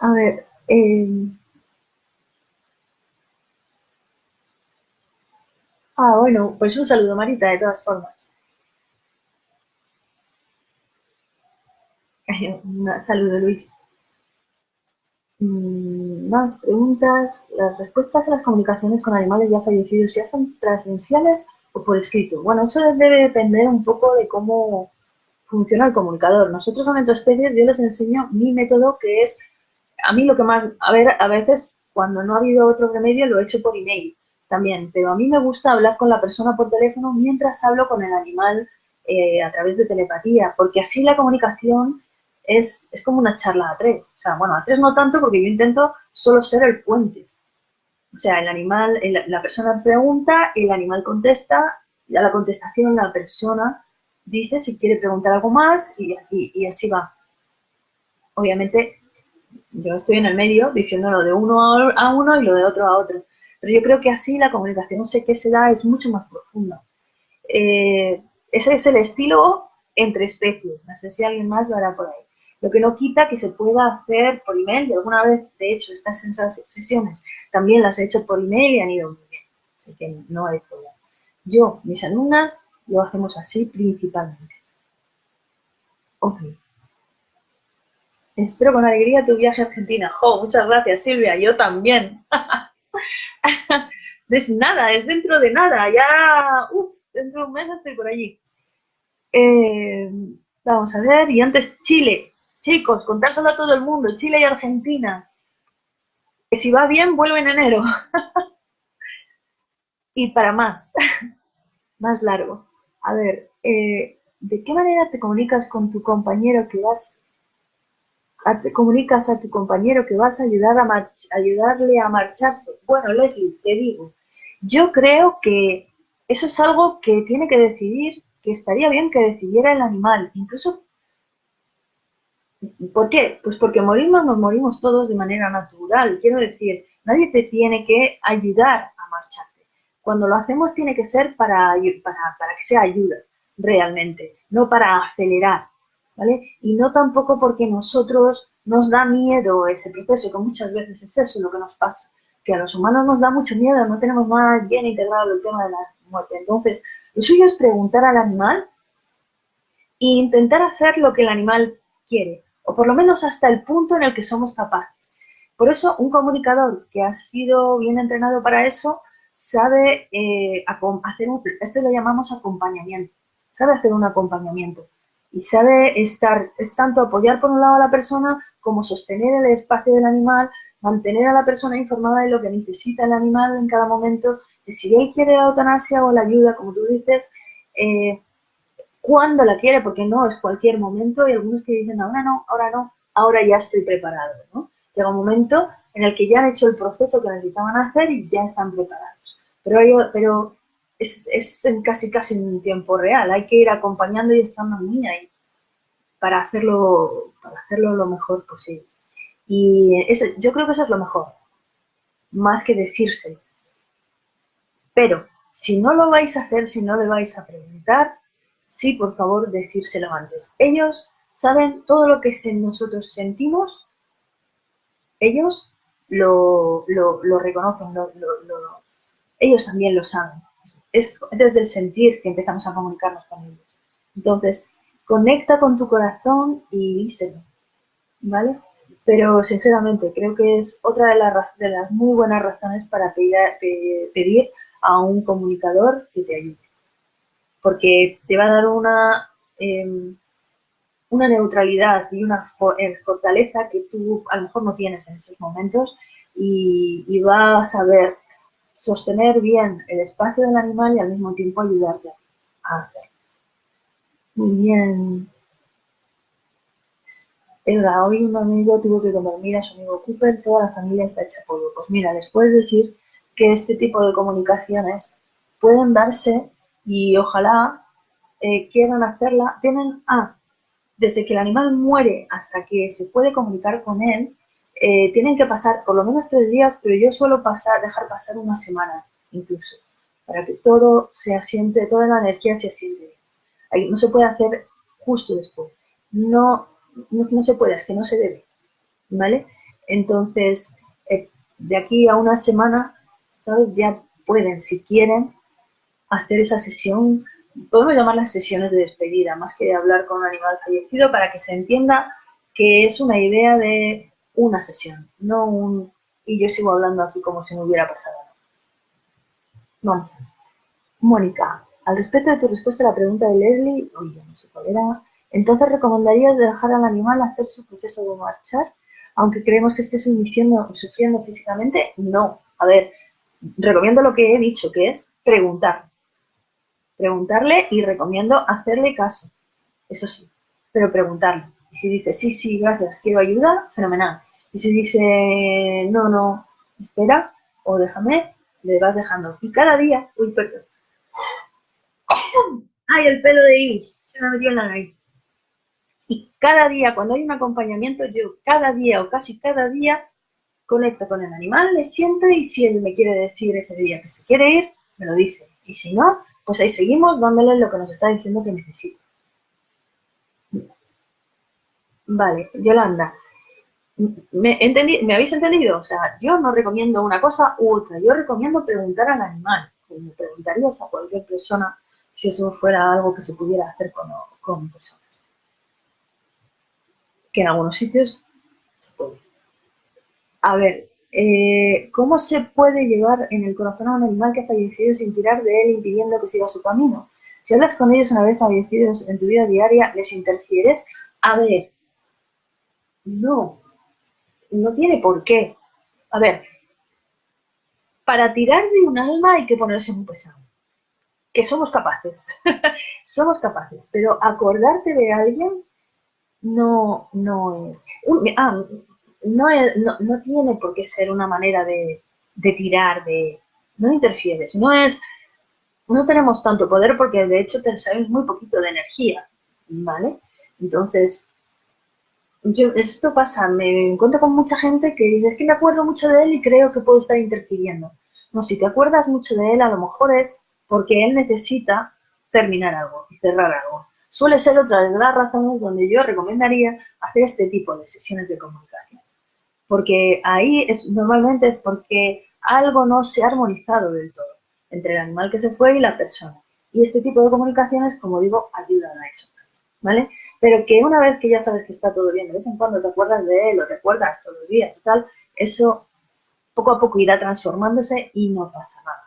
A ver, eh... Ah, bueno, pues un saludo, Marita, de todas formas. Un saludo, Luis. Mm, más preguntas. Las respuestas a las comunicaciones con animales ya fallecidos se hacen transversales o por escrito. Bueno, eso debe depender un poco de cómo funciona el comunicador. Nosotros en Entoespecies yo les enseño mi método que es a mí lo que más, a ver, a veces cuando no ha habido otro remedio lo he hecho por email también, pero a mí me gusta hablar con la persona por teléfono mientras hablo con el animal eh, a través de telepatía, porque así la comunicación es, es, como una charla a tres. O sea, bueno, a tres no tanto porque yo intento solo ser el puente. O sea, el animal, la persona pregunta, el animal contesta, y a la contestación la persona dice si quiere preguntar algo más y, y así va. Obviamente yo estoy en el medio diciéndolo de uno a uno y lo de otro a otro. Pero yo creo que así la comunicación, no sé qué se da, es mucho más profunda. Eh, ese es el estilo entre especies. No sé si alguien más lo hará por ahí. Lo que no quita que se pueda hacer por email. Y alguna vez, de hecho, estas sesiones también las he hecho por email y han ido muy bien. Así que no hay problema. Yo, mis alumnas, lo hacemos así principalmente. Ok. Espero con alegría tu viaje a Argentina. ¡Jo! Muchas gracias, Silvia. Yo también. es nada, es dentro de nada, ya, uff, dentro de un mes estoy por allí. Eh, vamos a ver, y antes Chile, chicos, contárselo a todo el mundo, Chile y Argentina, que si va bien vuelve en enero. y para más, más largo. A ver, eh, ¿de qué manera te comunicas con tu compañero que vas te comunicas a tu compañero que vas a ayudar a ayudarle a marcharse? Bueno, Leslie, te digo, yo creo que eso es algo que tiene que decidir, que estaría bien que decidiera el animal. Incluso, ¿por qué? Pues porque morimos nos morimos todos de manera natural. Quiero decir, nadie te tiene que ayudar a marcharte. Cuando lo hacemos tiene que ser para, para, para que sea ayuda, realmente, no para acelerar, Y no tampoco porque nosotros nos da miedo ese proceso, que muchas veces es eso lo que nos pasa que a los humanos nos da mucho miedo, no tenemos más bien integrado el tema de la muerte. Entonces, lo suyo es preguntar al animal e intentar hacer lo que el animal quiere, o por lo menos hasta el punto en el que somos capaces. Por eso, un comunicador que ha sido bien entrenado para eso sabe eh, hacer esto lo llamamos acompañamiento, sabe hacer un acompañamiento y sabe estar, es tanto apoyar por un lado a la persona como sostener el espacio del animal, mantener a la persona informada de lo que necesita el animal en cada momento, si él quiere la eutanasia o la ayuda, como tú dices, eh, cuándo la quiere, porque no es cualquier momento, y algunos que dicen, ahora no, ahora no, ahora ya estoy preparado, ¿no? Llega un momento en el que ya han hecho el proceso que necesitaban hacer y ya están preparados. Pero, pero es, es en casi casi en tiempo real, hay que ir acompañando y estando en línea para hacerlo, para hacerlo lo mejor posible. Y eso, yo creo que eso es lo mejor, más que decirse. Pero si no lo vais a hacer, si no le vais a preguntar, sí, por favor, decírselo antes. Ellos saben todo lo que nosotros sentimos, ellos lo, reconocen, ellos también lo saben. Es desde el sentir que empezamos a comunicarnos con ellos. Entonces, conecta con tu corazón y díselo, ¿vale? pero sinceramente creo que es otra de, de las muy buenas razones para pedir, a un comunicador que te ayude. Porque te va a dar una, em, neutralidad y una eh, fortaleza que tú a lo mejor no tienes en esos momentos y, y va a saber sostener bien el espacio del animal y al mismo tiempo ayudarte a hacerlo. Muy bien, Edgar, hoy un amigo tuvo que comer, a su amigo Cooper, toda la familia está hecha polvo. Pues mira, les puedes decir que este tipo de comunicaciones pueden darse y ojalá eh, quieran hacerla. Tienen, ah, desde que el animal muere hasta que se puede comunicar con él, eh, tienen que pasar por lo menos tres días, pero yo suelo pasar, dejar pasar una semana incluso, para que todo se asiente, toda la energía se asiente. Ahí no se puede hacer justo después. No no, se puede, es que no se debe, ¿vale? Entonces, eh, de aquí a una semana, ¿sabes? Ya pueden, si quieren, hacer esa sesión, podemos llamar las sesiones de despedida, más que hablar con un animal fallecido, para que se entienda que es una idea de una sesión, no un... Y yo sigo hablando aquí como si no hubiera pasado Vamos. Mónica, al respecto de tu respuesta a la pregunta de Leslie, oye, no sé cuál era, entonces, ¿recomendarías dejar al animal hacer su proceso de marchar? Aunque creemos que esté sufriendo, sufriendo físicamente, no. A ver, recomiendo lo que he dicho, que es preguntar. Preguntarle y recomiendo hacerle caso. Eso sí, pero preguntarle. Y si dice, sí, sí, gracias, quiero ayuda, fenomenal. Y si dice, no, no, espera o déjame, le vas dejando. Y cada día, uy, perdón. ¡Ay, el pelo de Iris! Se me metió en la nariz. Y cada día, cuando hay un acompañamiento, yo cada día o casi cada día conecto con el animal, le siento y si él me quiere decir ese día que se quiere ir, me lo dice. Y si no, pues ahí seguimos dándole lo que nos está diciendo que necesita. Vale, Yolanda, ¿me, ¿me habéis entendido? O sea, yo no recomiendo una cosa u otra, yo recomiendo preguntar al animal, como preguntarías a cualquier persona si eso fuera algo que se pudiera hacer con, con personas que en algunos sitios se puede. A ver, Eh, ¿Cómo se puede llevar en el corazón a un animal que ha fallecido sin tirar de él impidiendo que siga su camino? Si hablas con ellos una vez fallecidos en tu vida diaria, ¿les interfieres? A ver, no, no tiene por qué. A ver, para tirar de un alma hay que ponerse muy pesado. Que somos capaces, somos capaces, pero acordarte de alguien no, no es. ah, no, no, tiene por qué ser una manera de, de tirar, de. No interfieres, no es. No tenemos tanto poder porque de hecho sabemos muy poquito de energía, ¿vale? Entonces, yo, esto pasa, me encuentro con mucha gente que dice, es que me acuerdo mucho de él y creo que puedo estar interfiriendo. No, si te acuerdas mucho de él, a lo mejor es porque él necesita terminar algo y cerrar algo. Suele ser otra de las razones donde yo recomendaría hacer este tipo de sesiones de comunicación. Porque ahí es, normalmente es porque algo no se ha armonizado del todo entre el animal que se fue y la persona. Y este tipo de comunicaciones, como digo, ayudan a eso. ¿Vale? Pero que una vez que ya sabes que está todo bien, de vez en cuando te acuerdas de él o te acuerdas todos los días y tal, eso poco a poco irá transformándose y no pasa nada.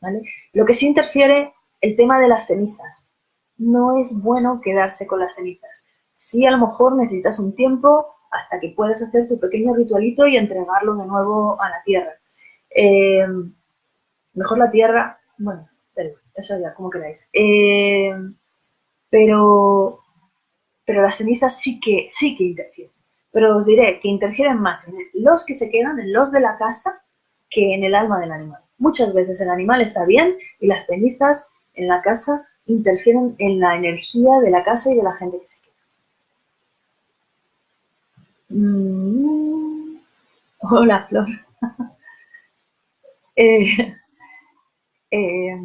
¿vale? Lo que sí interfiere, el tema de las cenizas. No es bueno quedarse con las cenizas. Sí, a lo mejor necesitas un tiempo hasta que puedas hacer tu pequeño ritualito y entregarlo de nuevo a la tierra. Eh, mejor la tierra, bueno, eso ya, como queráis. Eh, pero pero las cenizas sí que, sí que interfieren. Pero os diré que interfieren más en los que se quedan, en los de la casa, que en el alma del animal. Muchas veces el animal está bien y las cenizas en la casa interfieren en la energía de la casa y de la gente que se queda. Mm. Hola, Flor. eh, eh,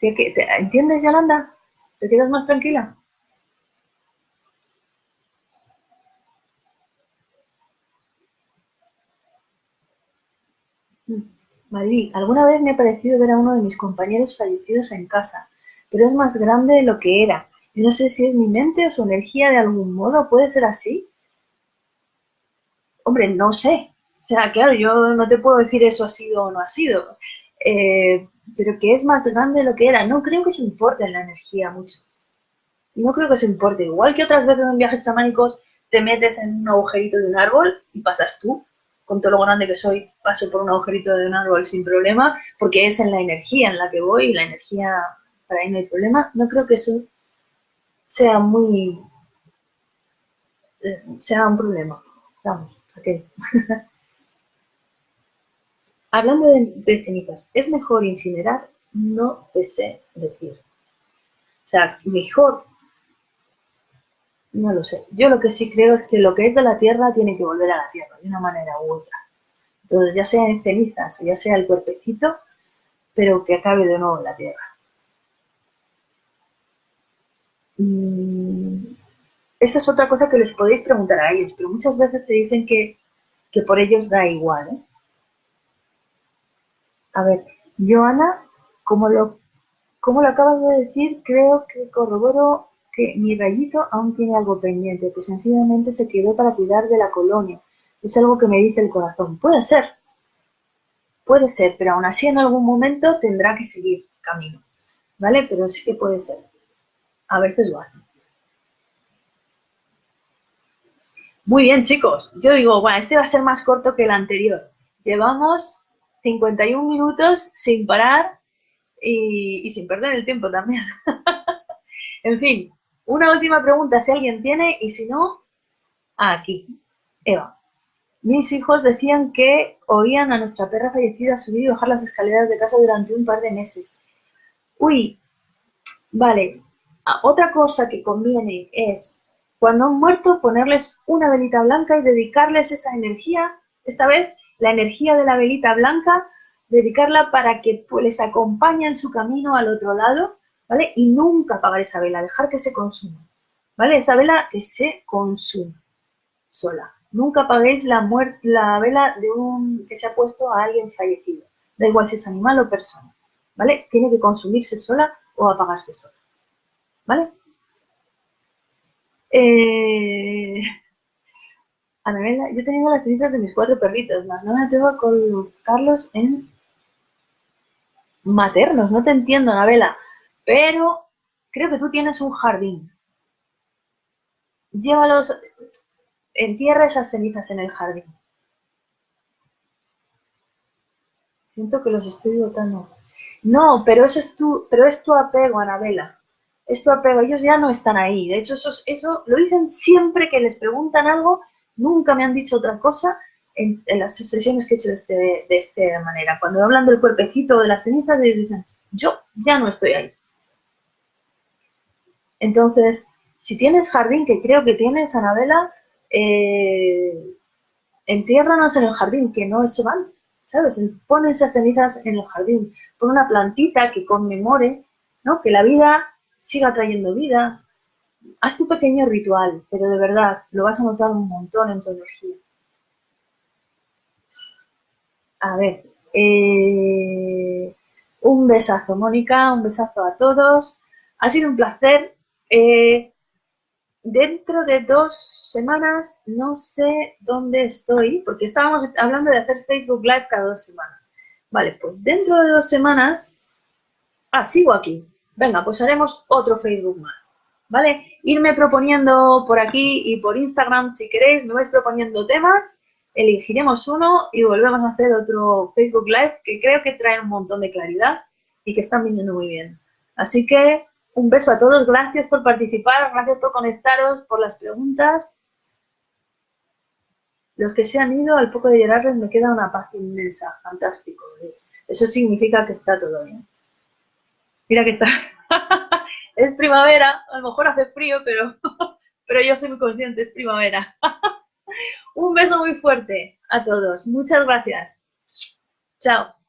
¿Entiendes, Yolanda? ¿Te quedas más tranquila? Mm. Madrid, alguna vez me ha parecido ver a uno de mis compañeros fallecidos en casa, pero es más grande de lo que era. Y no sé si es mi mente o su energía de algún modo. ¿Puede ser así? Hombre, no sé. O sea, claro, yo no te puedo decir eso ha sido o no ha sido. Eh, pero que es más grande de lo que era. No creo que se importe en la energía mucho. No creo que se importe. Igual que otras veces en viajes chamánicos te metes en un agujerito de un árbol y pasas tú. Con todo lo grande que soy, paso por un agujerito de un árbol sin problema, porque es en la energía en la que voy y la energía, para ahí no hay problema. No creo que eso sea muy. Eh, sea un problema. Vamos, ok. Hablando de, cenizas, ¿es mejor incinerar? No te sé decir. O sea, mejor, no lo sé. Yo lo que sí creo es que lo que es de la tierra tiene que volver a la tierra, de una manera u otra. Entonces, ya sea en cenizas o ya sea el cuerpecito, pero que acabe de nuevo en la tierra. Mm, esa es otra cosa que les podéis preguntar a ellos, pero muchas veces te dicen que, que por ellos da igual. ¿eh? A ver, Joana, como lo, como lo acabas de decir, creo que corroboro que mi rayito aún tiene algo pendiente, que sencillamente se quedó para cuidar de la colonia. Es algo que me dice el corazón. Puede ser, puede ser, pero aún así en algún momento tendrá que seguir camino, ¿vale? Pero sí que puede ser. A veces lo hace. Muy bien, chicos. Yo digo, bueno, este va a ser más corto que el anterior. Llevamos 51 minutos sin parar y, sin perder el tiempo también. en fin, una última pregunta si alguien tiene y si no, aquí. Eva. Mis hijos decían que oían a nuestra perra fallecida subir y bajar las escaleras de casa durante un par de meses. Uy, vale. Ah, otra cosa que conviene es, cuando han muerto, ponerles una velita blanca y dedicarles esa energía, esta vez la energía de la velita blanca, dedicarla para que pues, les acompañe en su camino al otro lado, ¿vale? Y nunca apagar esa vela, dejar que se consuma, ¿vale? Esa vela que se consuma sola. Nunca apaguéis la, la vela de un que se ha puesto a alguien fallecido. Da igual si es animal o persona, ¿vale? Tiene que consumirse sola o apagarse sola, ¿vale? Eh, Anabela, yo tengo las cenizas de mis cuatro perritos, más no me atrevo a colocarlos en maternos, no te entiendo, Anabela, pero creo que tú tienes un jardín. Llévalos, entierra esas cenizas en el jardín. Siento que los estoy botando. No, pero eso es tu, pero es tu apego, Anabela. Es tu apego. Ellos ya no están ahí. De hecho, eso, eso lo dicen siempre que les preguntan algo. Nunca me han dicho otra cosa en, las sesiones que he hecho de, este, de esta manera. Cuando hablan del cuerpecito o de las cenizas, ellos dicen, yo ya no estoy ahí. Entonces, si tienes jardín, que creo que tienes, Anabela, eh, entiérranos en el jardín, que no se van. ¿sabes? Pon esas cenizas en el jardín, pon una plantita que conmemore, ¿no? Que la vida siga trayendo vida. Haz tu pequeño ritual, pero de verdad lo vas a notar un montón en tu energía. A ver, eh, un besazo, Mónica, un besazo a todos. Ha sido un placer. Eh, dentro de dos semanas no sé dónde estoy, porque estábamos hablando de hacer Facebook Live cada dos semanas. Vale, pues dentro de dos semanas... Ah, sigo aquí. Venga, pues haremos otro Facebook más. ¿Vale? Irme proponiendo por aquí y por Instagram, si queréis, me vais proponiendo temas, elegiremos uno y volvemos a hacer otro Facebook Live que creo que trae un montón de claridad y que están viniendo muy bien. Así que un beso a todos, gracias por participar, gracias por conectaros, por las preguntas. Los que se han ido, al poco de llorarles me queda una paz inmensa, fantástico. Eso significa que está todo bien. Mira que está. es primavera, a lo mejor hace frío, pero, pero yo soy muy consciente, es primavera. Un beso muy fuerte a todos. Muchas gracias. Chao.